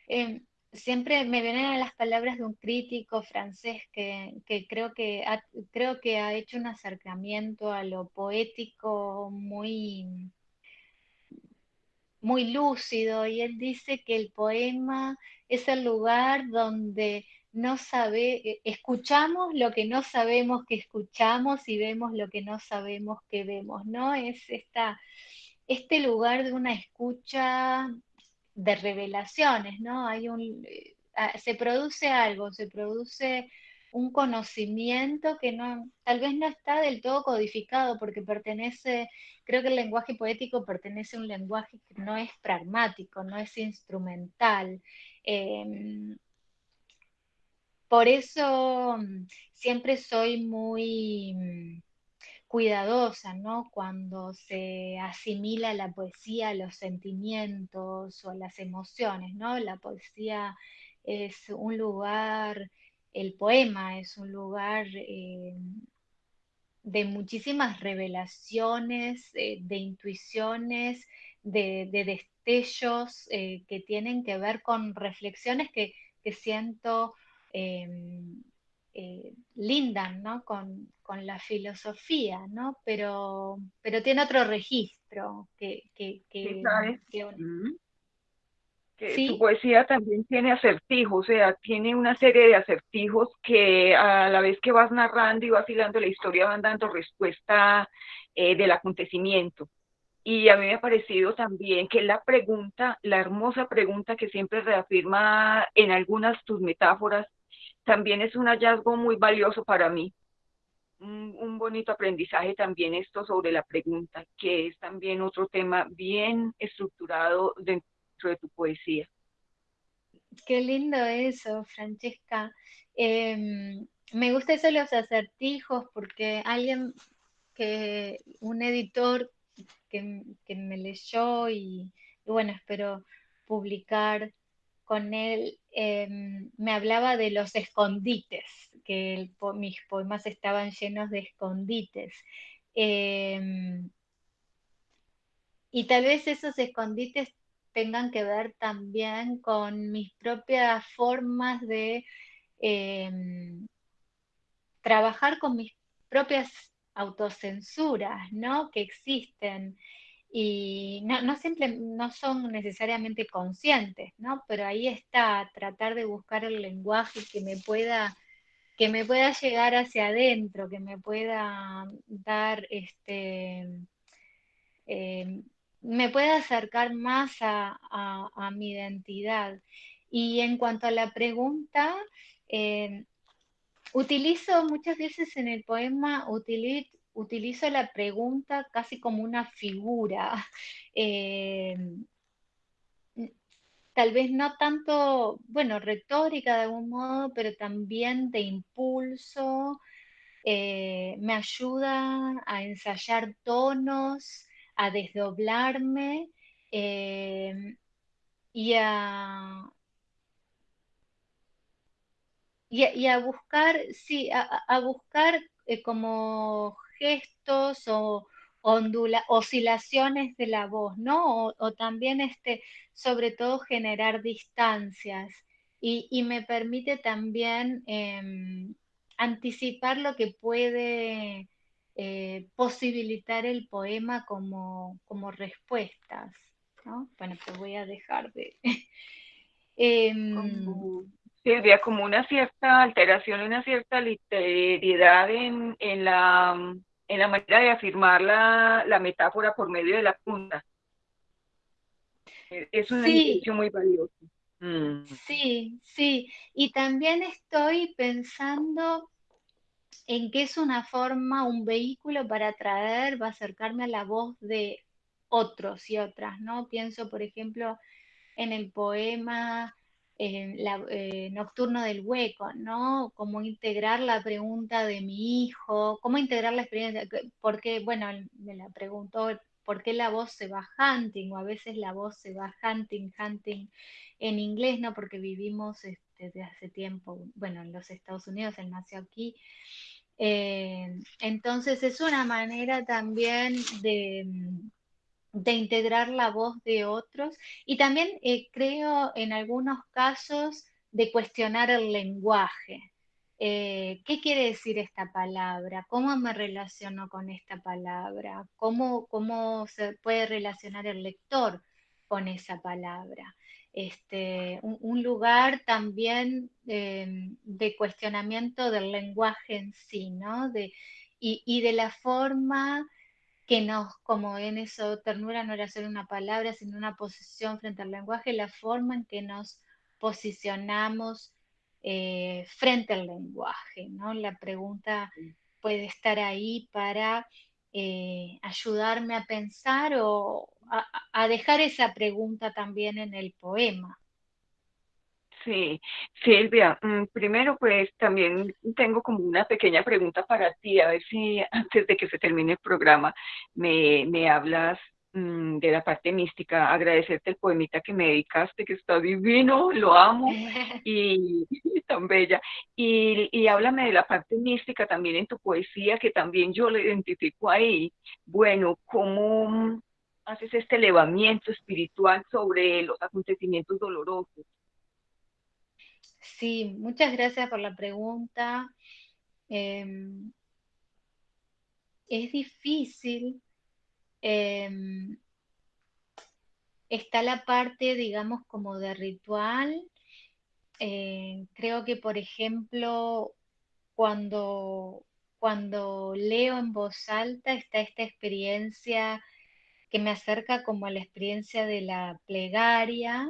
em, siempre me vienen a las palabras de un crítico francés que, creo, que ha, creo que ha hecho un acercamiento a lo poético muy, muy lúcido y él dice que el poema es el lugar donde no sabe, eh, escuchamos lo que no sabemos que escuchamos y vemos lo que no sabemos que vemos, ¿no? Es esta, este lugar de una escucha de revelaciones, ¿no? Hay un, eh, ah, se produce algo, se produce un conocimiento que no, tal vez no está del todo codificado porque pertenece, creo que el lenguaje poético pertenece a un lenguaje que no es pragmático, no es instrumental. Em, por eso mm, siempre soy muy cuidadosa, ¿no? Cuando se asimila la poesía a los sentimientos o a las emociones, ¿no? La poesía es un lugar, el poema es un lugar eh, de muchísimas revelaciones, eh, de intuiciones, de, destellos eh, que tienen que ver con reflexiones que, siento em, eh, lindan ¿no? con, la filosofía, ¿no? Pero, pero tiene otro registro que... que, que, mm. tu poesía también tiene acertijos, o sea, tiene una serie de acertijos que a la vez que vas narrando y vas hilando la historia van dando respuesta eh, del acontecimiento. Y a mí me ha parecido también que la pregunta, la hermosa pregunta que siempre reafirma en algunas tus metáforas, también es un hallazgo muy valioso para mí. un, bonito aprendizaje también esto sobre la pregunta, que es también otro tema bien estructurado dentro de tu poesía. Qué lindo eso, Francesca. Em, me gusta eso de los acertijos porque alguien que, un editor que, me leyó y, bueno, espero publicar con él, em, me hablaba de los escondites, que mis poemas estaban llenos de escondites. Em, y tal vez esos escondites tengan que ver también con mis propias formas de em, trabajar con mis propias autocensuras, ¿no? Que existen y no, siempre, no son necesariamente conscientes, ¿no? Pero ahí está, tratar de buscar el lenguaje que me pueda que me pueda llegar hacia adentro, que me pueda dar este eh, me pueda acercar más a, mi identidad. Y en cuanto a la pregunta, eh, utilizo muchas veces en el poema, utilizo, la pregunta casi como una figura. Eh, tal vez no tanto, bueno, retórica de algún modo, pero también de impulso, eh, me ayuda a ensayar tonos, a desdoblarme eh, y a, y a, buscar, sí, a, buscar como gestos o ondula, oscilaciones de la voz, ¿no? O, también, este, sobre todo, generar distancias. Y, me permite también em, anticipar lo que puede eh, posibilitar el poema como, como respuestas, ¿no? Bueno, te voy a dejar de... Em, Silvia, como una cierta alteración, una cierta literalidad en, en, la, en la manera de afirmar la, la metáfora por medio de la punta. Es una sí. muy valiosa. Mm. Sí, sí. Y también estoy pensando en que es una forma, un vehículo para atraer, va a acercarme a la voz de otros y otras, ¿no? Pienso, por ejemplo, en el poema la, eh, Nocturno del Hueco, ¿no? Cómo integrar la pregunta de mi hijo, cómo integrar la experiencia, porque, bueno, me la preguntó, ¿por qué la voz se va hunting? O a veces la voz se va hunting, hunting en inglés, ¿no? Porque vivimos este, desde hace tiempo, bueno, en los Estados Unidos, él nació aquí. Eh, entonces es una manera también de de integrar la voz de otros y también eh, creo en algunos casos de cuestionar el lenguaje. Eh, ¿Qué quiere decir esta palabra? ¿Cómo me relaciono con esta palabra? ¿Cómo, cómo se puede relacionar el lector con esa palabra? Este, un, lugar también em, de cuestionamiento del lenguaje en sí, ¿no? De, y, y de la forma que nos, como en eso, ternura no era solo una palabra, sino una posición frente al lenguaje, la forma en que nos posicionamos eh, frente al lenguaje, ¿no? La pregunta puede estar ahí para eh, ayudarme a pensar o a, dejar esa pregunta también en el poema. Sí, Silvia, mm, primero pues también tengo como una pequeña pregunta para ti, a ver si antes de que se termine el programa me, me hablas mm, de la parte mística, agradecerte el poemita que me dedicaste, que está divino, lo amo y, tan bella. Y, y háblame de la parte mística también en tu poesía, que también yo la identifico ahí. Bueno, ¿cómo haces este elevamiento espiritual sobre los acontecimientos dolorosos? Sí, muchas gracias por la pregunta. Em, es difícil. Em, está la parte, digamos, como de ritual. Eh, creo que, por ejemplo, cuando, cuando leo en voz alta está esta experiencia que me acerca como a la experiencia de la plegaria,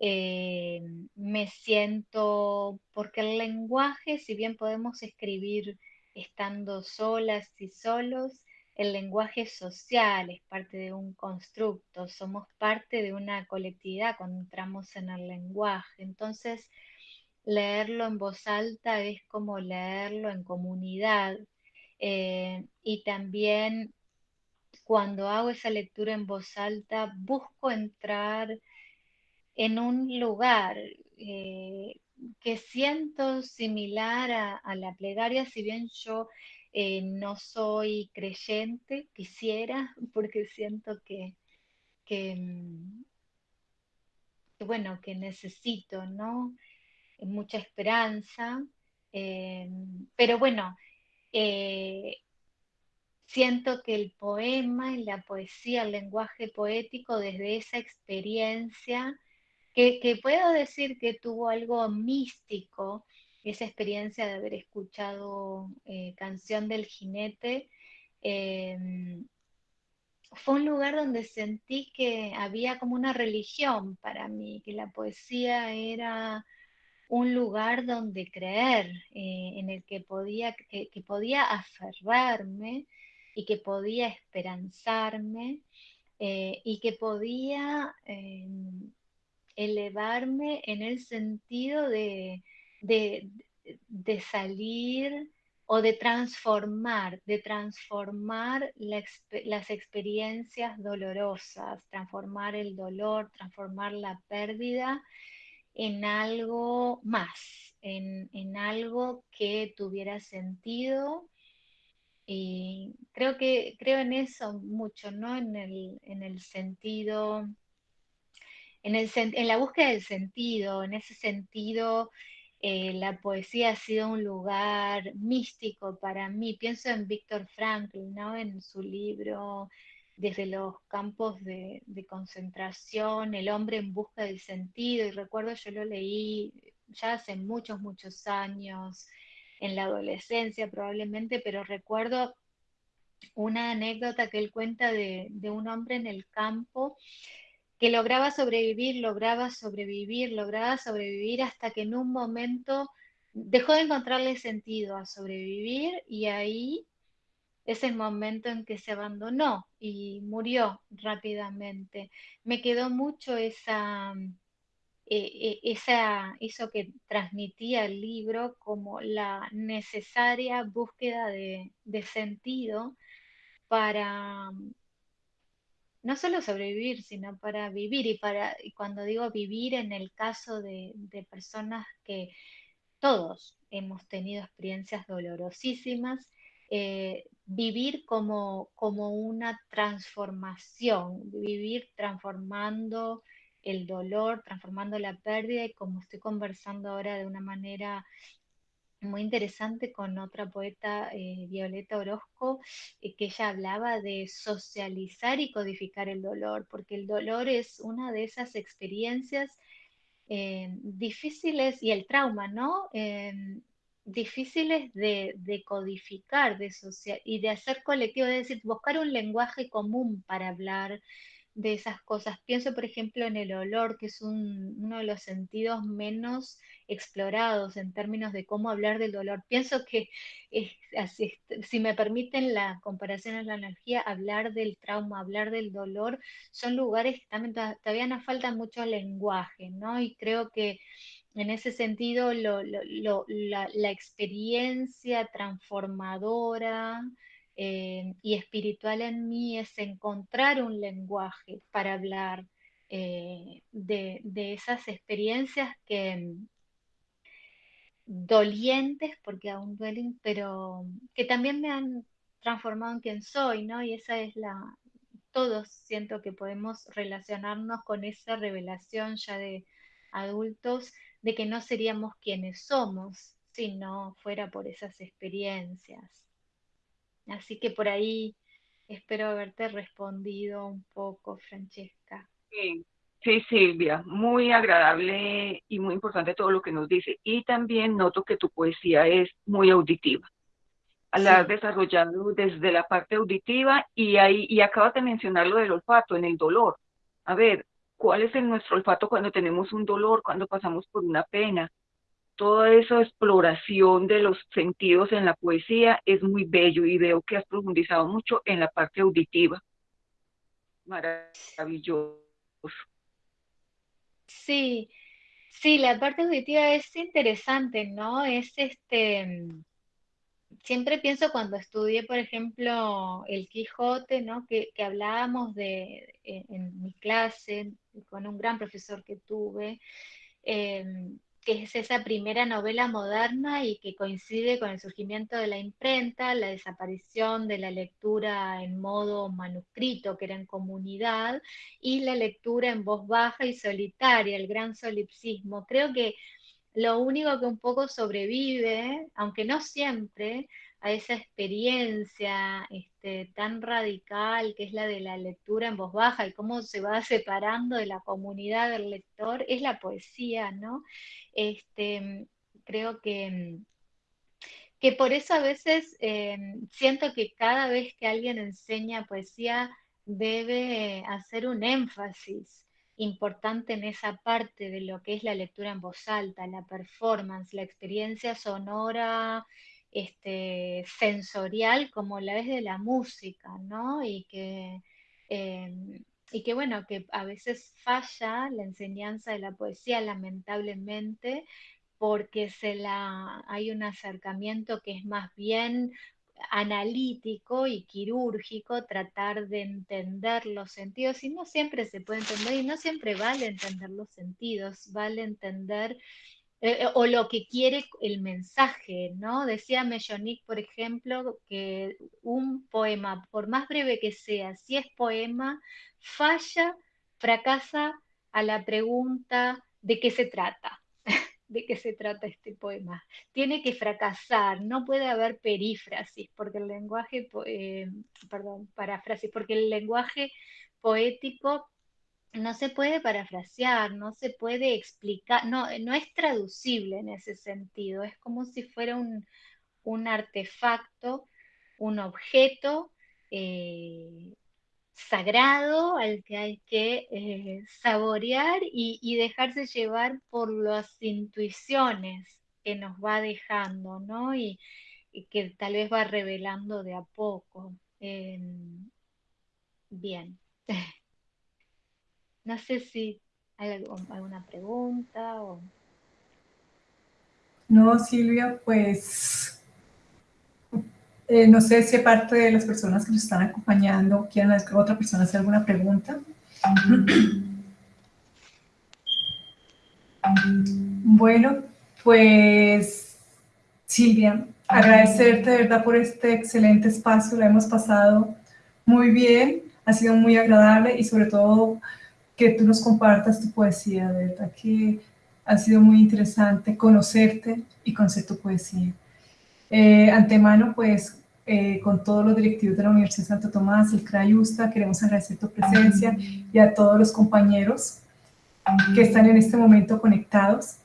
eh, me siento, porque el lenguaje, si bien podemos escribir estando solas y solos, el lenguaje social es parte de un constructo, somos parte de una colectividad cuando entramos en el lenguaje. Entonces, leerlo en voz alta es como leerlo en comunidad. Eh, y también cuando hago esa lectura en voz alta, busco entrar en un lugar eh, que siento similar a, la plegaria, si bien yo eh, no soy creyente, quisiera, porque siento que, que, mm, bueno, que necesito, ¿no? Mucha esperanza, eh, pero bueno, siento que el poema y la poesía, el lenguaje poético, desde esa experiencia, que, puedo decir que tuvo algo místico, esa experiencia de haber escuchado eh, Canción del Jinete, em, fue un lugar donde sentí que había como una religión para mí, que la poesía era un lugar donde creer, eh, en el que podía, que, podía aferrarme y que podía esperanzarme eh, y que podía em, elevarme en el sentido de, de, salir o de transformar, de transformar las experiencias dolorosas, transformar el dolor, transformar la pérdida en algo más, en, algo que tuviera sentido. Y creo que creo en eso mucho, ¿no? En el, en el sentido en, la búsqueda del sentido, en ese sentido, eh, la poesía ha sido un lugar místico para mí. Pienso en Víctor Frankl, ¿no? en su libro Desde los campos de, concentración, El hombre en busca del sentido, y recuerdo yo lo leí ya hace muchos, muchos años, en la adolescencia probablemente, pero recuerdo una anécdota que él cuenta de, de un hombre en el campo que lograba sobrevivir, lograba sobrevivir, lograba sobrevivir hasta que en un momento dejó de encontrarle sentido a sobrevivir y ahí es el momento en que se abandonó y murió rápidamente. Me quedó mucho esa, eh, eh, esa, eso que transmitía el libro como la necesaria búsqueda de, de sentido para, no solo sobrevivir, sino para vivir. Y, para, y cuando digo vivir, en el caso de, personas que todos hemos tenido experiencias dolorosísimas, eh, vivir como, como una transformación, vivir transformando el dolor, transformando la pérdida y como estoy conversando ahora de una manera muy interesante con otra poeta, eh, Violeta Orozco, eh, que ella hablaba de socializar y codificar el dolor, porque el dolor es una de esas experiencias eh, difíciles y el trauma, ¿no? difíciles de, codificar de social, y de hacer colectivo, es decir, buscar un lenguaje común para hablar de esas cosas. Pienso, por ejemplo, en el olor, que es uno de los sentidos menos explorados en términos de cómo hablar del dolor. Pienso que, si me permiten la comparación en la energía, hablar del trauma, hablar del dolor, son lugares que también todavía nos falta mucho lenguaje, ¿no? Y creo que en ese sentido la experiencia transformadora, eh, y espiritual en mí es encontrar un lenguaje para hablar eh, de, esas experiencias que mm, dolientes, porque aún duelen, pero que también me han transformado en quien soy, ¿no? Y esa es la, todos siento que podemos relacionarnos con esa revelación ya de adultos de que no seríamos quienes somos si no fuera por esas experiencias. Así que por ahí espero haberte respondido un poco, Francesca. Sí, sí, Silvia, muy agradable y muy importante todo lo que nos dice. Y también noto que tu poesía es muy auditiva. La has desarrollado desde la parte auditiva y ahí y acabas de mencionar lo del olfato en el dolor. A ver, ¿cuál es el nuestro olfato cuando tenemos un dolor, cuando pasamos por una pena? Toda esa exploración de los sentidos en la poesía es muy bello y veo que has profundizado mucho en la parte auditiva. Maravilloso. Sí, sí, la parte auditiva es interesante, ¿no? Es este, siempre pienso cuando estudié, por ejemplo, el Quijote, ¿no? Que, hablábamos de, en, mi clase, con un gran profesor que tuve, em, que es esa primera novela moderna y que coincide con el surgimiento de la imprenta, la desaparición de la lectura en modo manuscrito, que era en comunidad, y la lectura en voz baja y solitaria, el gran solipsismo. Creo que lo único que un poco sobrevive, aunque no siempre, a esa experiencia este, tan radical que es la de la lectura en voz baja y cómo se va separando de la comunidad del lector, es la poesía, ¿no? Este, creo que, que por eso a veces eh, siento que cada vez que alguien enseña poesía debe hacer un énfasis importante en esa parte de lo que es la lectura en voz alta, la performance, la experiencia sonora, este, sensorial como la es de la música, ¿no? Y que, em, y que bueno, que a veces falla la enseñanza de la poesía, lamentablemente, porque se la, hay un acercamiento que es más bien analítico y quirúrgico, tratar de entender los sentidos, y no siempre se puede entender, y no siempre vale entender los sentidos, vale entender eh, eh, o lo que quiere el mensaje, ¿no? Decía Mellonic, por ejemplo, que un poema, por más breve que sea, si es poema, falla, fracasa a la pregunta de qué se trata de qué se trata este poema. Tiene que fracasar, no puede haber perífrasis, porque el lenguaje, eh, perdón, paráfrasis, porque el lenguaje poético no se puede parafrasear, no se puede explicar, no, no es traducible en ese sentido, es como si fuera un, artefacto, un objeto eh, sagrado al que hay que eh, saborear y, dejarse llevar por las intuiciones que nos va dejando, ¿no? Y, que tal vez va revelando de a poco. bien. no sé si hay alguna pregunta o... No, Silvia, pues eh, no sé si parte de las personas que nos están acompañando quieren otra persona hacer alguna pregunta. Bueno, pues Silvia, agradecerte de verdad por este excelente espacio, lo hemos pasado muy bien, ha sido muy agradable y sobre todo que tú nos compartas tu poesía, de verdad que ha sido muy interesante conocerte y conocer tu poesía. Eh, antemano, pues eh, con todos los directivos de la Universidad de Santo Tomás, el CRAIUSTA, queremos agradecer tu presencia y a todos los compañeros que están en este momento conectados.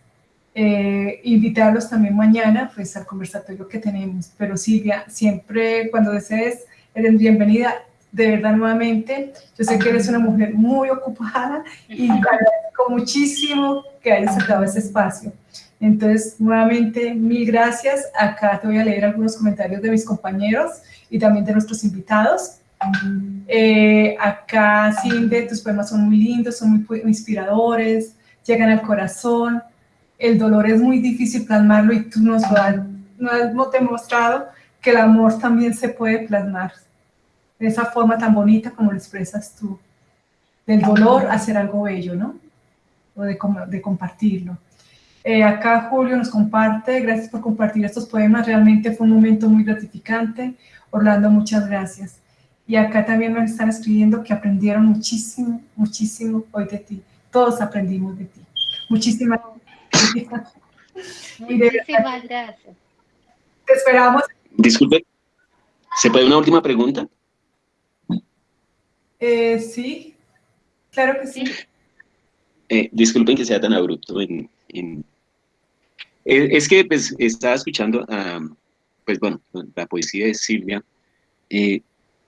Eh, invitarlos también mañana pues al conversatorio que tenemos. Pero Silvia, siempre cuando desees, eres bienvenida. De verdad, nuevamente, yo sé que eres una mujer muy ocupada y agradezco muchísimo que hayas sacado ese espacio. Entonces, nuevamente, mil gracias. Acá te voy a leer algunos comentarios de mis compañeros y también de nuestros invitados. Eh, acá, Cinde, tus poemas son muy lindos, son muy inspiradores, llegan al corazón. El dolor es muy difícil plasmarlo y tú nos lo has, nos demostrado que el amor también se puede plasmar de esa forma tan bonita como lo expresas tú. Del dolor hacer algo bello, ¿no? O de, de compartirlo. Eh, acá Julio nos comparte, gracias por compartir estos poemas, realmente fue un momento muy gratificante. Orlando, muchas gracias. Y acá también nos están escribiendo que aprendieron muchísimo, muchísimo hoy de ti. Todos aprendimos de ti. Muchísimas gracias. Muchísimas gracias. Te esperamos. Disculpe, ¿se puede una última pregunta? Eh, sí, claro que sí. Eh, disculpen que sea tan abrupto en, es que pues, estaba escuchando, pues bueno, la poesía de Silvia, eh,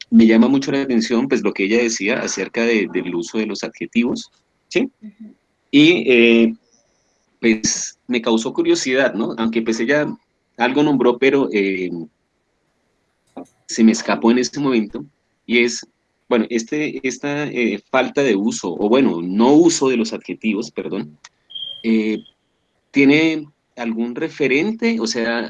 me llama mucho la atención pues lo que ella decía acerca del uso de los adjetivos, ¿sí? Y eh, pues me causó curiosidad, ¿no? Aunque pues ella algo nombró, pero eh, se me escapó en este momento, y es, bueno, este, esta eh, falta de uso, o bueno, no uso de los adjetivos, perdón, eh, ¿tiene algún referente, o sea,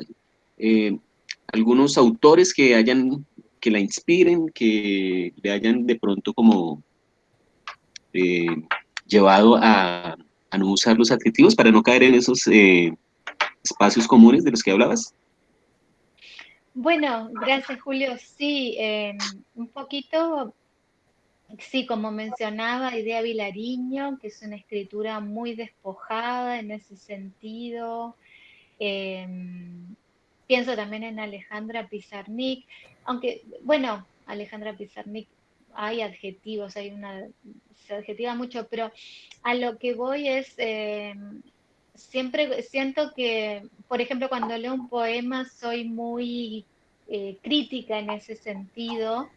algunos autores que hayan, que la inspiren, que le hayan de pronto como llevado a, a, no usar los adjetivos para no caer en esos espacios comunes de los que hablabas? Bueno, gracias Julio. Sí, em, un poquito, sí, como mencionaba, Idea Vilariño, que es una escritura muy despojada en ese sentido. Em, pienso también en Alejandra Pizarnik, aunque, bueno, Alejandra Pizarnik, hay adjetivos, hay una, se adjetiva mucho, pero a lo que voy es... Em, siempre siento que, por ejemplo, cuando leo un poema soy muy eh, crítica en ese sentido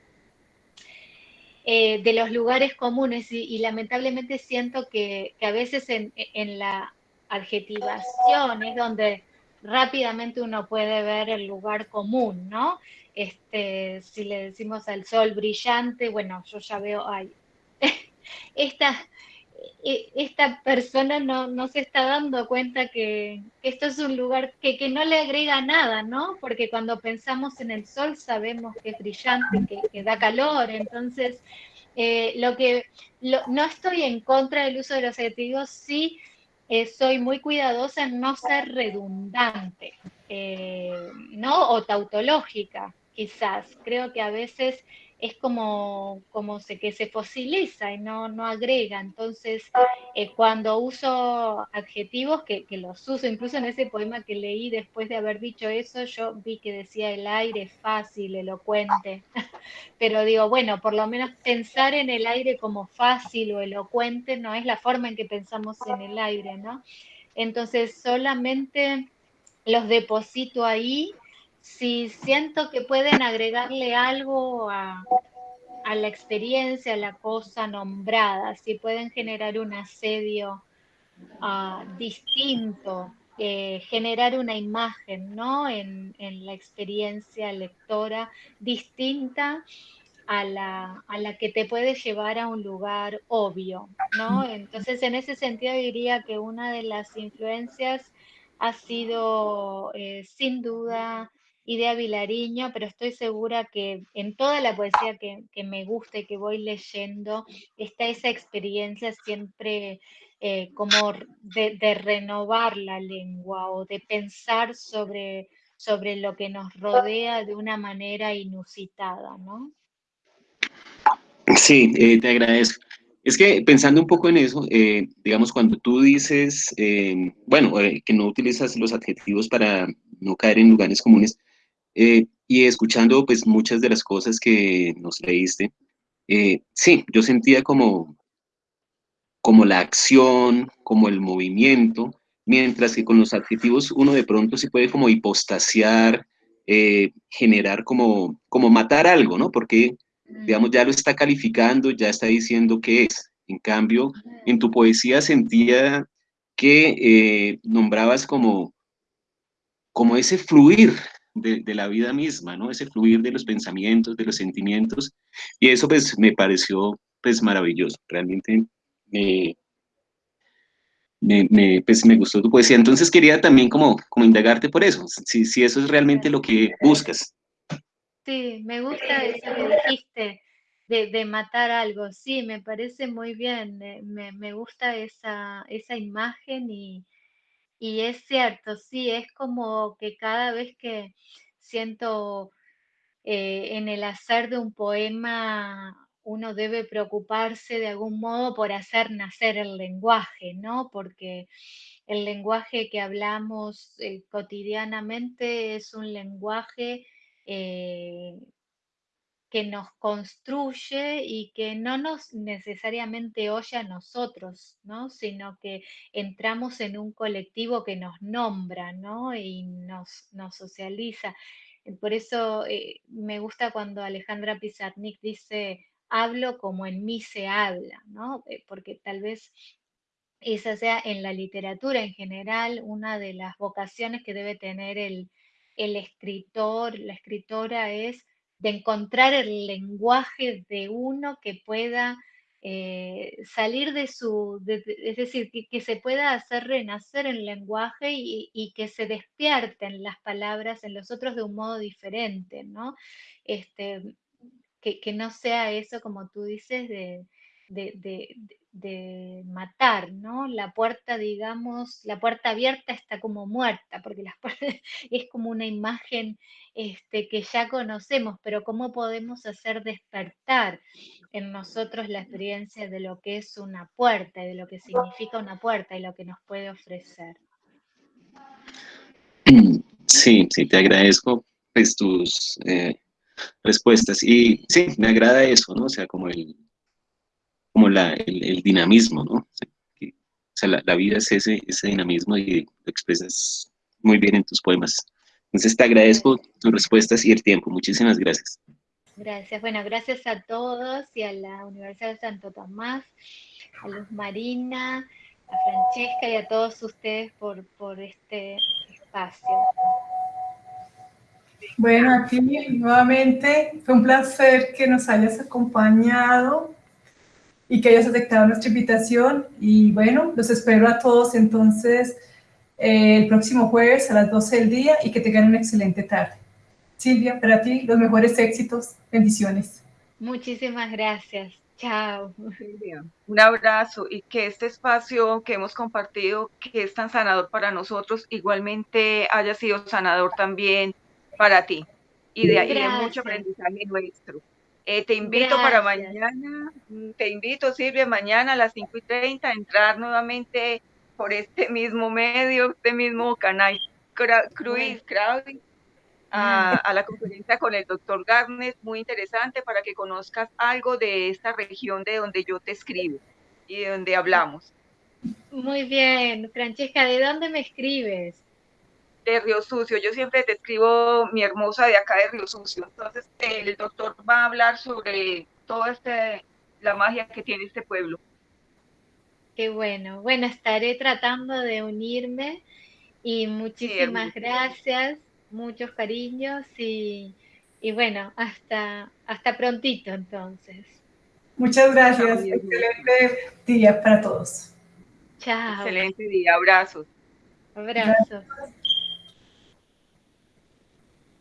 eh, de los lugares comunes y, lamentablemente siento que, a veces en, la adjetivación es donde rápidamente uno puede ver el lugar común, ¿no? Este, si le decimos al sol brillante, bueno, yo ya veo, ay, esta, esta persona no, se está dando cuenta que, esto es un lugar que, no le agrega nada, ¿no? Porque cuando pensamos en el sol sabemos que es brillante, que, da calor, entonces eh, lo que no estoy en contra del uso de los adjetivos, sí eh, soy muy cuidadosa en no ser redundante, eh, ¿no? O tautológica, quizás. Creo que a veces es como, como se, que se fosiliza y no, no agrega. Entonces, eh, cuando uso adjetivos, que, que, los uso, incluso en ese poema que leí después de haber dicho eso, yo vi que decía el aire fácil, elocuente. Pero digo, bueno, por lo menos pensar en el aire como fácil o elocuente no es la forma en que pensamos en el aire, ¿no? Entonces, solamente los deposito ahí si siento que pueden agregarle algo a, la experiencia, a la cosa nombrada, si pueden generar un asedio ah, distinto, eh, generar una imagen ¿no? En, la experiencia lectora distinta a la, a la, que te puede llevar a un lugar obvio, ¿no? Entonces, en ese sentido diría que una de las influencias ha sido, eh, sin duda, Idea Vilariño, pero estoy segura que en toda la poesía que, me gusta y que voy leyendo, está esa experiencia siempre eh, como de, renovar la lengua o de pensar sobre, sobre lo que nos rodea de una manera inusitada, ¿no? Sí, eh, te agradezco. Es que pensando un poco en eso, eh, digamos, cuando tú dices, bueno, que no utilizas los adjetivos para no caer en lugares comunes, eh, y escuchando pues muchas de las cosas que nos leíste, eh, sí, yo sentía como, como la acción, como el movimiento, mientras que con los adjetivos uno de pronto se puede como hipostasiar, eh, generar como, como matar algo, ¿no? Porque, digamos, ya lo está calificando, ya está diciendo qué es. En cambio, en tu poesía sentía que nombrabas como, como ese fluir de, la vida misma, ¿no? Ese fluir de los pensamientos, de los sentimientos, y eso pues me pareció pues maravilloso, realmente me, me, pues, me gustó tu poesía, entonces quería también como, como indagarte por eso, si, si eso es realmente lo que buscas. Sí, me gusta eso que dijiste, de, de, matar algo. Sí, me parece muy bien. Me, me gusta esa, esa imagen y, y es cierto, sí, es como que cada vez que siento eh, en el hacer de un poema, uno debe preocuparse de algún modo por hacer nacer el lenguaje, ¿no? Porque el lenguaje que hablamos eh, cotidianamente es un lenguaje eh, que nos construye y que no nos necesariamente oye a nosotros, ¿no? sino que entramos en un colectivo que nos nombra ¿no? y nos, socializa. Por eso eh, me gusta cuando Alejandra Pizarnik dice, hablo como en mí se habla, ¿no? Eh, porque tal vez esa sea en la literatura en general, una de las vocaciones que debe tener el, escritor, la escritora es de encontrar el lenguaje de uno que pueda eh, salir de su, es decir, que, se pueda hacer renacer el lenguaje y, que se despierten las palabras en los otros de un modo diferente, ¿no? Este, que, que no sea eso, como tú dices, de, de, matar, ¿no? La puerta, digamos, la puerta abierta está como muerta, porque la puerta es como una imagen este, que ya conocemos, pero ¿cómo podemos hacer despertar en nosotros la experiencia de lo que es una puerta y de lo que significa una puerta y lo que nos puede ofrecer? Sí, sí, te agradezco pues, tus eh, respuestas. Y sí, me agrada eso, ¿no? O sea, como el, como la, el, dinamismo, ¿no? O sea, la, vida es ese, ese dinamismo y lo expresas muy bien en tus poemas. Entonces te agradezco tus respuestas y el tiempo. Muchísimas gracias. Gracias. Bueno, gracias a todos y a la Universidad de Santo Tomás, a Luz Marina, a Francesca y a todos ustedes por, por este espacio. Bueno, aquí nuevamente fue un placer que nos hayas acompañado y que hayas aceptado nuestra invitación. Y bueno, los espero a todos entonces eh, el próximo jueves a las 12 del día y que tengan una excelente tarde. Silvia, para ti los mejores éxitos, bendiciones. Muchísimas gracias. Chao. Un abrazo y que este espacio que hemos compartido, que es tan sanador para nosotros, igualmente haya sido sanador también para ti. Y de ahí hay mucho aprendizaje nuestro. Eh, te invito para mañana, mm, te invito Silvia, mañana a las 5 y 30 a entrar nuevamente por este mismo medio, este mismo canal Cruise Crowding, a, a, la conferencia con el doctor Garnet, muy interesante para que conozcas algo de esta región de donde yo te escribo y de donde hablamos. Muy bien, Francesca, ¿de dónde me escribes? De Río Sucio. Yo siempre te escribo mi hermosa de acá de Río Sucio. Entonces, el doctor va a hablar sobre toda este, la magia que tiene este pueblo. Qué bueno. Bueno, estaré tratando de unirme y muchísimas gracias, muchos cariños y, y, bueno, hasta, hasta prontito entonces. Muchas gracias. Excelente día para todos. Chao. Excelente día. Abrazos. Abrazos.